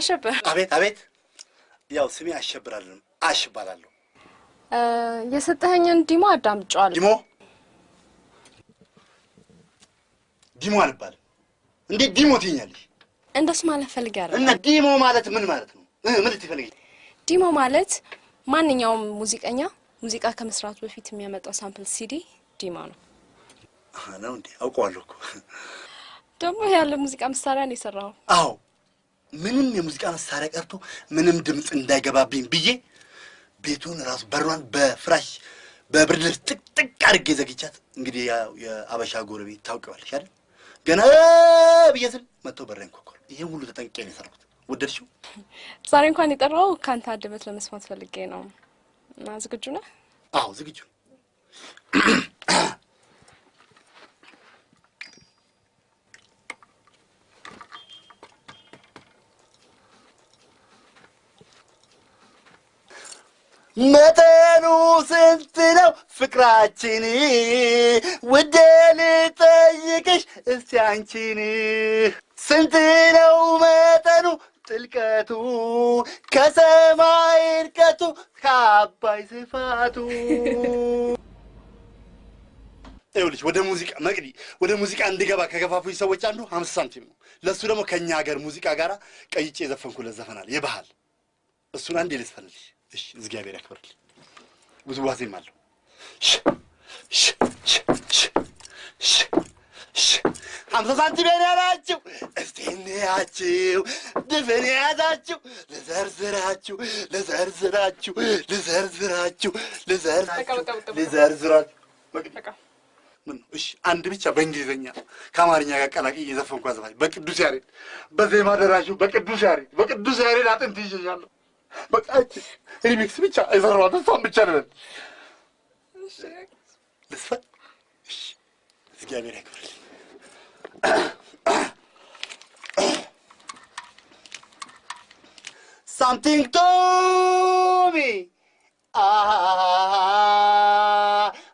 አሸብር አቤት አቤት። ያው ስሜ አሸብራለሁ፣ አሽ እባላለሁ። የሰጠኸኝን demo አዳምጬዋለሁ። demo demo አልባልም። እንዴት demo ትይኛለሽ? እንደሱ ማለት ፈልጌ አይደለም። እና demo ማለት ምን ማለት ነው? ምን ልትፈልጊ? demo ማለት ማንኛውም ሙዚቀኛ ሙዚቃ ከመስራቱ በፊት የሚያመጣው sample CD demo ነው። ነው እንዴ? አውቀዋለሁ እኮ። ደግሞ ያለ ሙዚቃ መሳሪያ ነው የሰራው። አዎ ምንም የሙዚቃ መሳሪያ ቀርቶ ምንም ድምፅ እንዳይገባብኝ ብዬ ቤቱን ራሱ በሯን በፍራሽ በብርድ ልብስ ጥቅጥቅ አድርጌ ዘግቻት። እንግዲህ ያው የአበሻ ጎረቤት ታውቂዋለሽ አይደል? ገና ብዬ ስል መጥተው በሬን ኮኮል። ይሄን ሁሉ ተጠንቅቄ ነው የሰራሁት። ወደድሽው? ዛሬ እንኳን የጠራው ከአንተ አንደበት ለመስማት ፈልጌ ነው እና ዝግጁ ነህ? አዎ ዝግጁ። መጠኑ ስንት ነው ፍቅራችን? ውዴ ልጠይቅሽ እስቲ አንቺን ስንት ነው መጠኑ ጥልቀቱ ከሰማይ እርቀቱ ከአባይ ስፋቱ? ይኸውልሽ ወደ ሙዚቃ መቅዲ ወደ ሙዚቃ እንድገባ ከገፋፉኝ ሰዎች አንዱ ሀምሳ ሳንቲም ነው። ለእሱ ደግሞ ከእኛ ሀገር ሙዚቃ ጋር ቀይጬ የዘፈንኩለት ዘፈናል የባህል እሱን አንዴ ልስፈልልሽ። እሺ እግዚአብሔር ያክብርልኝ። አለው። ሽ ሽ ሽ ሀምሳ ሳንቲም ያላችሁ እስቲ እንያችሁ ድፍን የያዛችሁ ልዘርዝራችሁ ልዘርዝራችሁ ልዘርዝራችሁ ልዘርዝራችሁ? እሺ አንድ ብቻ በእንግሊዝኛ ከአማርኛ ጋር ቀላቅዬ የዘፈንኳ ዘፋኝ በቅዱስ ያሬድ በዜማ ደራሹ በቅዱስ ያሬድ በቅዱስ ያሬድ አጥንት ይዤሻለሁ። በቃ እቺ ሪሚክስ ብቻ የሰራኋት እሷን ብቻ ልበል ልስፈን። እሺ እግዚአብሔር ያክብርልኝ። Something to me. Ah,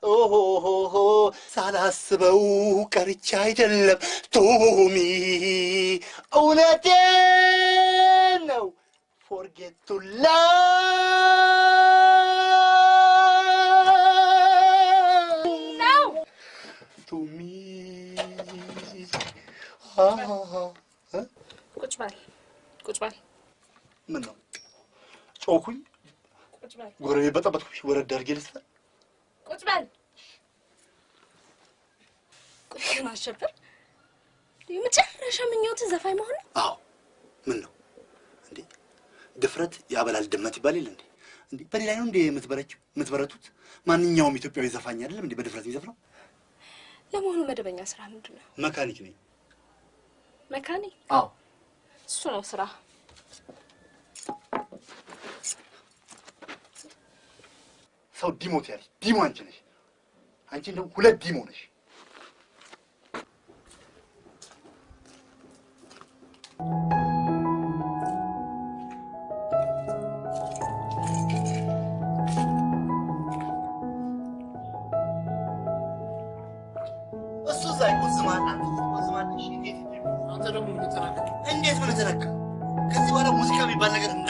oh, oh, oh, oh. ሳላስበው ቀርቼ አይደለም ቶሚ፣ እውነቴን ነው። forget to love ቶሚ ቁጭ በል ቁጭ በል ምን ነው ጮኩኝ? ቁጭ በል ጎረቤት በጠበጥኩሽ? ወረድ አድርጌ ልስፈን? ቁጭ በል። ቆይ ግን አሸብር የመጨረሻ ምኞት ዘፋኝ መሆን ነው? አዎ። ምን ነው እንዴ? ድፍረት ያበላል ድመት ይባል የለ እንዴ? እንዴ ላይ ነው እንዴ የምትበረችው የምትበረቱት? ማንኛውም ኢትዮጵያዊ ዘፋኝ አይደለም እንዴ በድፍረት የሚዘፍነው? ለመሆኑ መደበኛ ስራ ምንድን ነው? መካኒክ ነኝ። መካኒክ? አዎ። እሱ ነው ስራ። ሰው ዲሞት ያለሽ ዲሞ አንቺ ነሽ። አንቺ እንደው ሁለት ዲሞ ነሽ። እሱ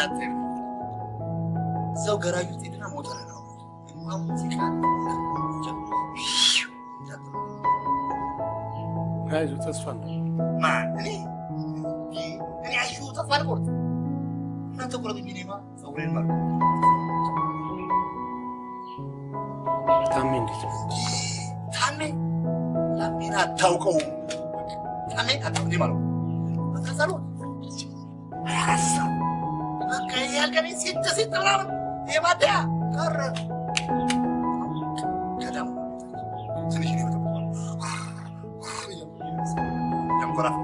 እንዳትል። እዛው ገራጁ ጤድና ሞተር ነው ሙዚቃ ተስፋ ነው። ማን እኔ እኔ አሹ ተስፋ አልቆርጥ እናንተ ቁረጡ እንጂ እኔማ ፀጉሬን ማር ታሜ እንዴት? ታሜ ታሜን አታውቀውም። ታሜን አታውቀውም ማለት ነው። ያልከኝ ሲት ሲት ምናምን የማደያ ቀረ ከደም ትንሽ ነው የተባለው ያንኮራፍ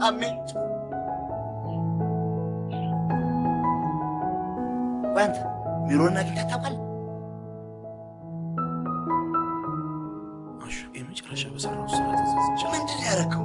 ታሜ ወንት ሚሮና ጌታ ታውቃለህ? አሹ የመጨረሻ በሰራው ስራ ተዘዝቻ ምንድን ነው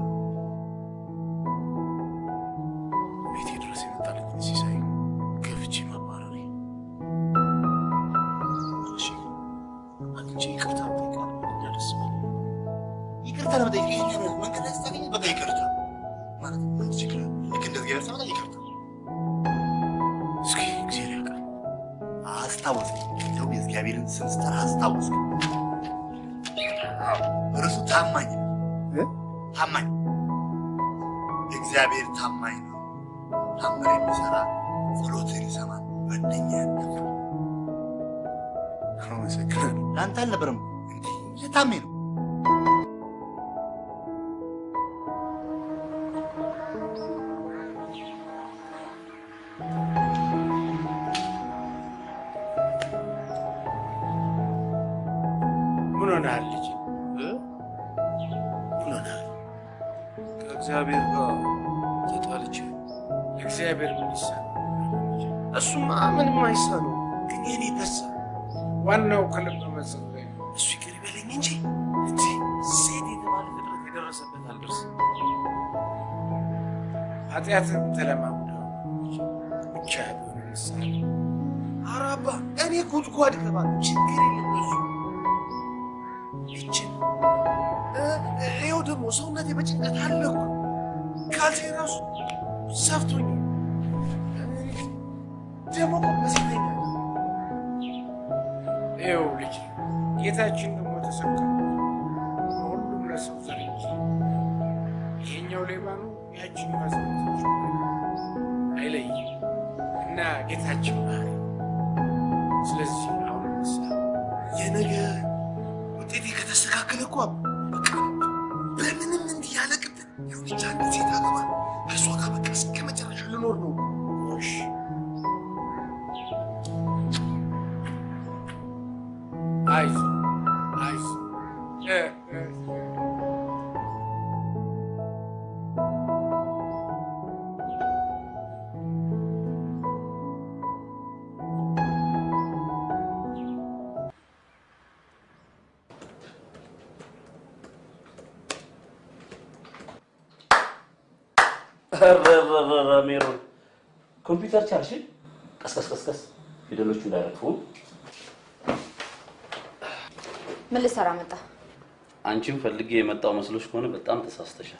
አንቺን ፈልጌ የመጣው መስሎሽ ከሆነ በጣም ተሳስተሻል።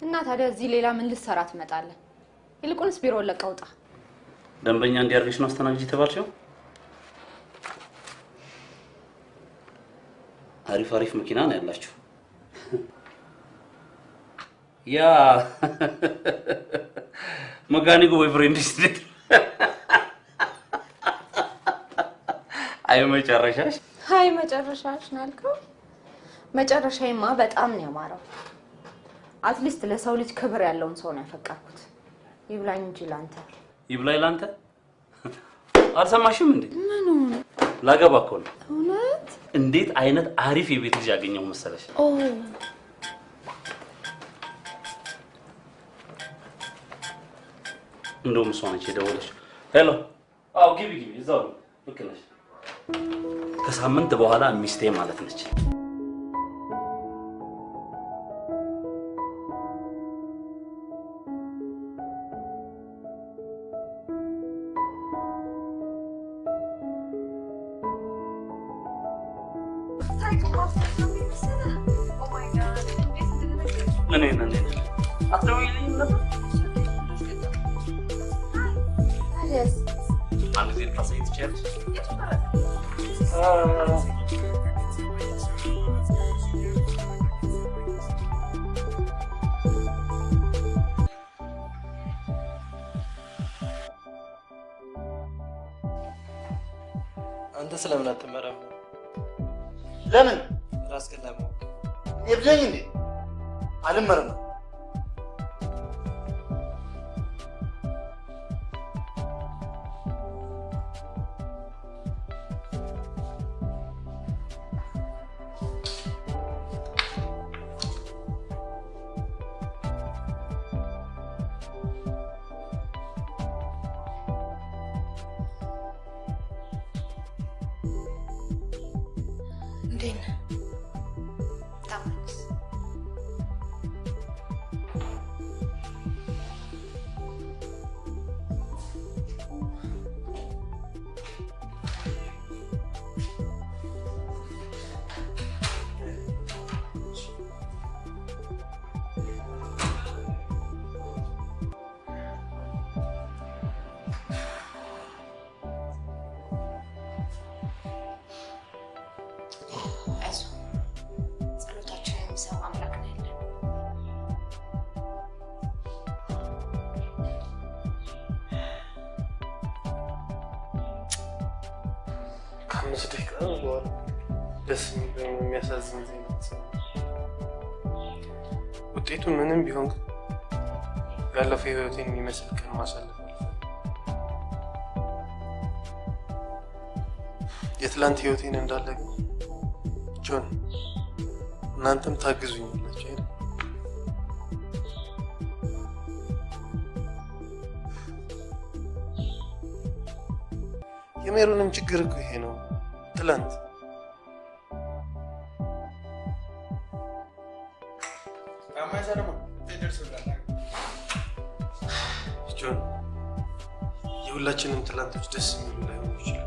እና ታዲያ እዚህ ሌላ ምን ልሰራ ትመጣለህ? ይልቁንስ ቢሮውን ለቀህ ውጣ። ደንበኛ እንዲያርግሽ ነው አስተናግጅ የተባልሽው? አሪፍ አሪፍ መኪና ነው ያላችሁ። ያ መካኒኩ boyfriend ስት አይ መጨረሻሽ ሀይ መጨረሻሽ ናልከው። መጨረሻዬማ በጣም ነው ያማረው። at least ለሰው ልጅ ክብር ያለውን ሰው ነው ያፈቀርኩት። ይብላኝ እንጂ ላንተ። ይብላኝ ላንተ። አልሰማሽም እንዴ? ምኑ ላገባ እኮ ነው። እውነት? እንዴት አይነት አሪፍ የቤት ልጅ ያገኘው መሰለሽ? ኦ እንደውም እሷ ነች የደወለችው። ሄሎ። አዎ ግቢ ግቢ፣ እዛው ነው። ልክ ነሽ። ከሳምንት በኋላ ሚስቴ ማለት ነች። ህይወቴን የሚመስል ቀን ማሳለፍ የትላንት ህይወቴን እንዳለ ጆን እናንተም ታግዙኛላችሁ አይደል? የሜሮንም ችግር እኮ ይሄ ነው። ትላንት የሁላችንም ትላንቶች ደስ የሚሉ ላይሆኑ ይችላል።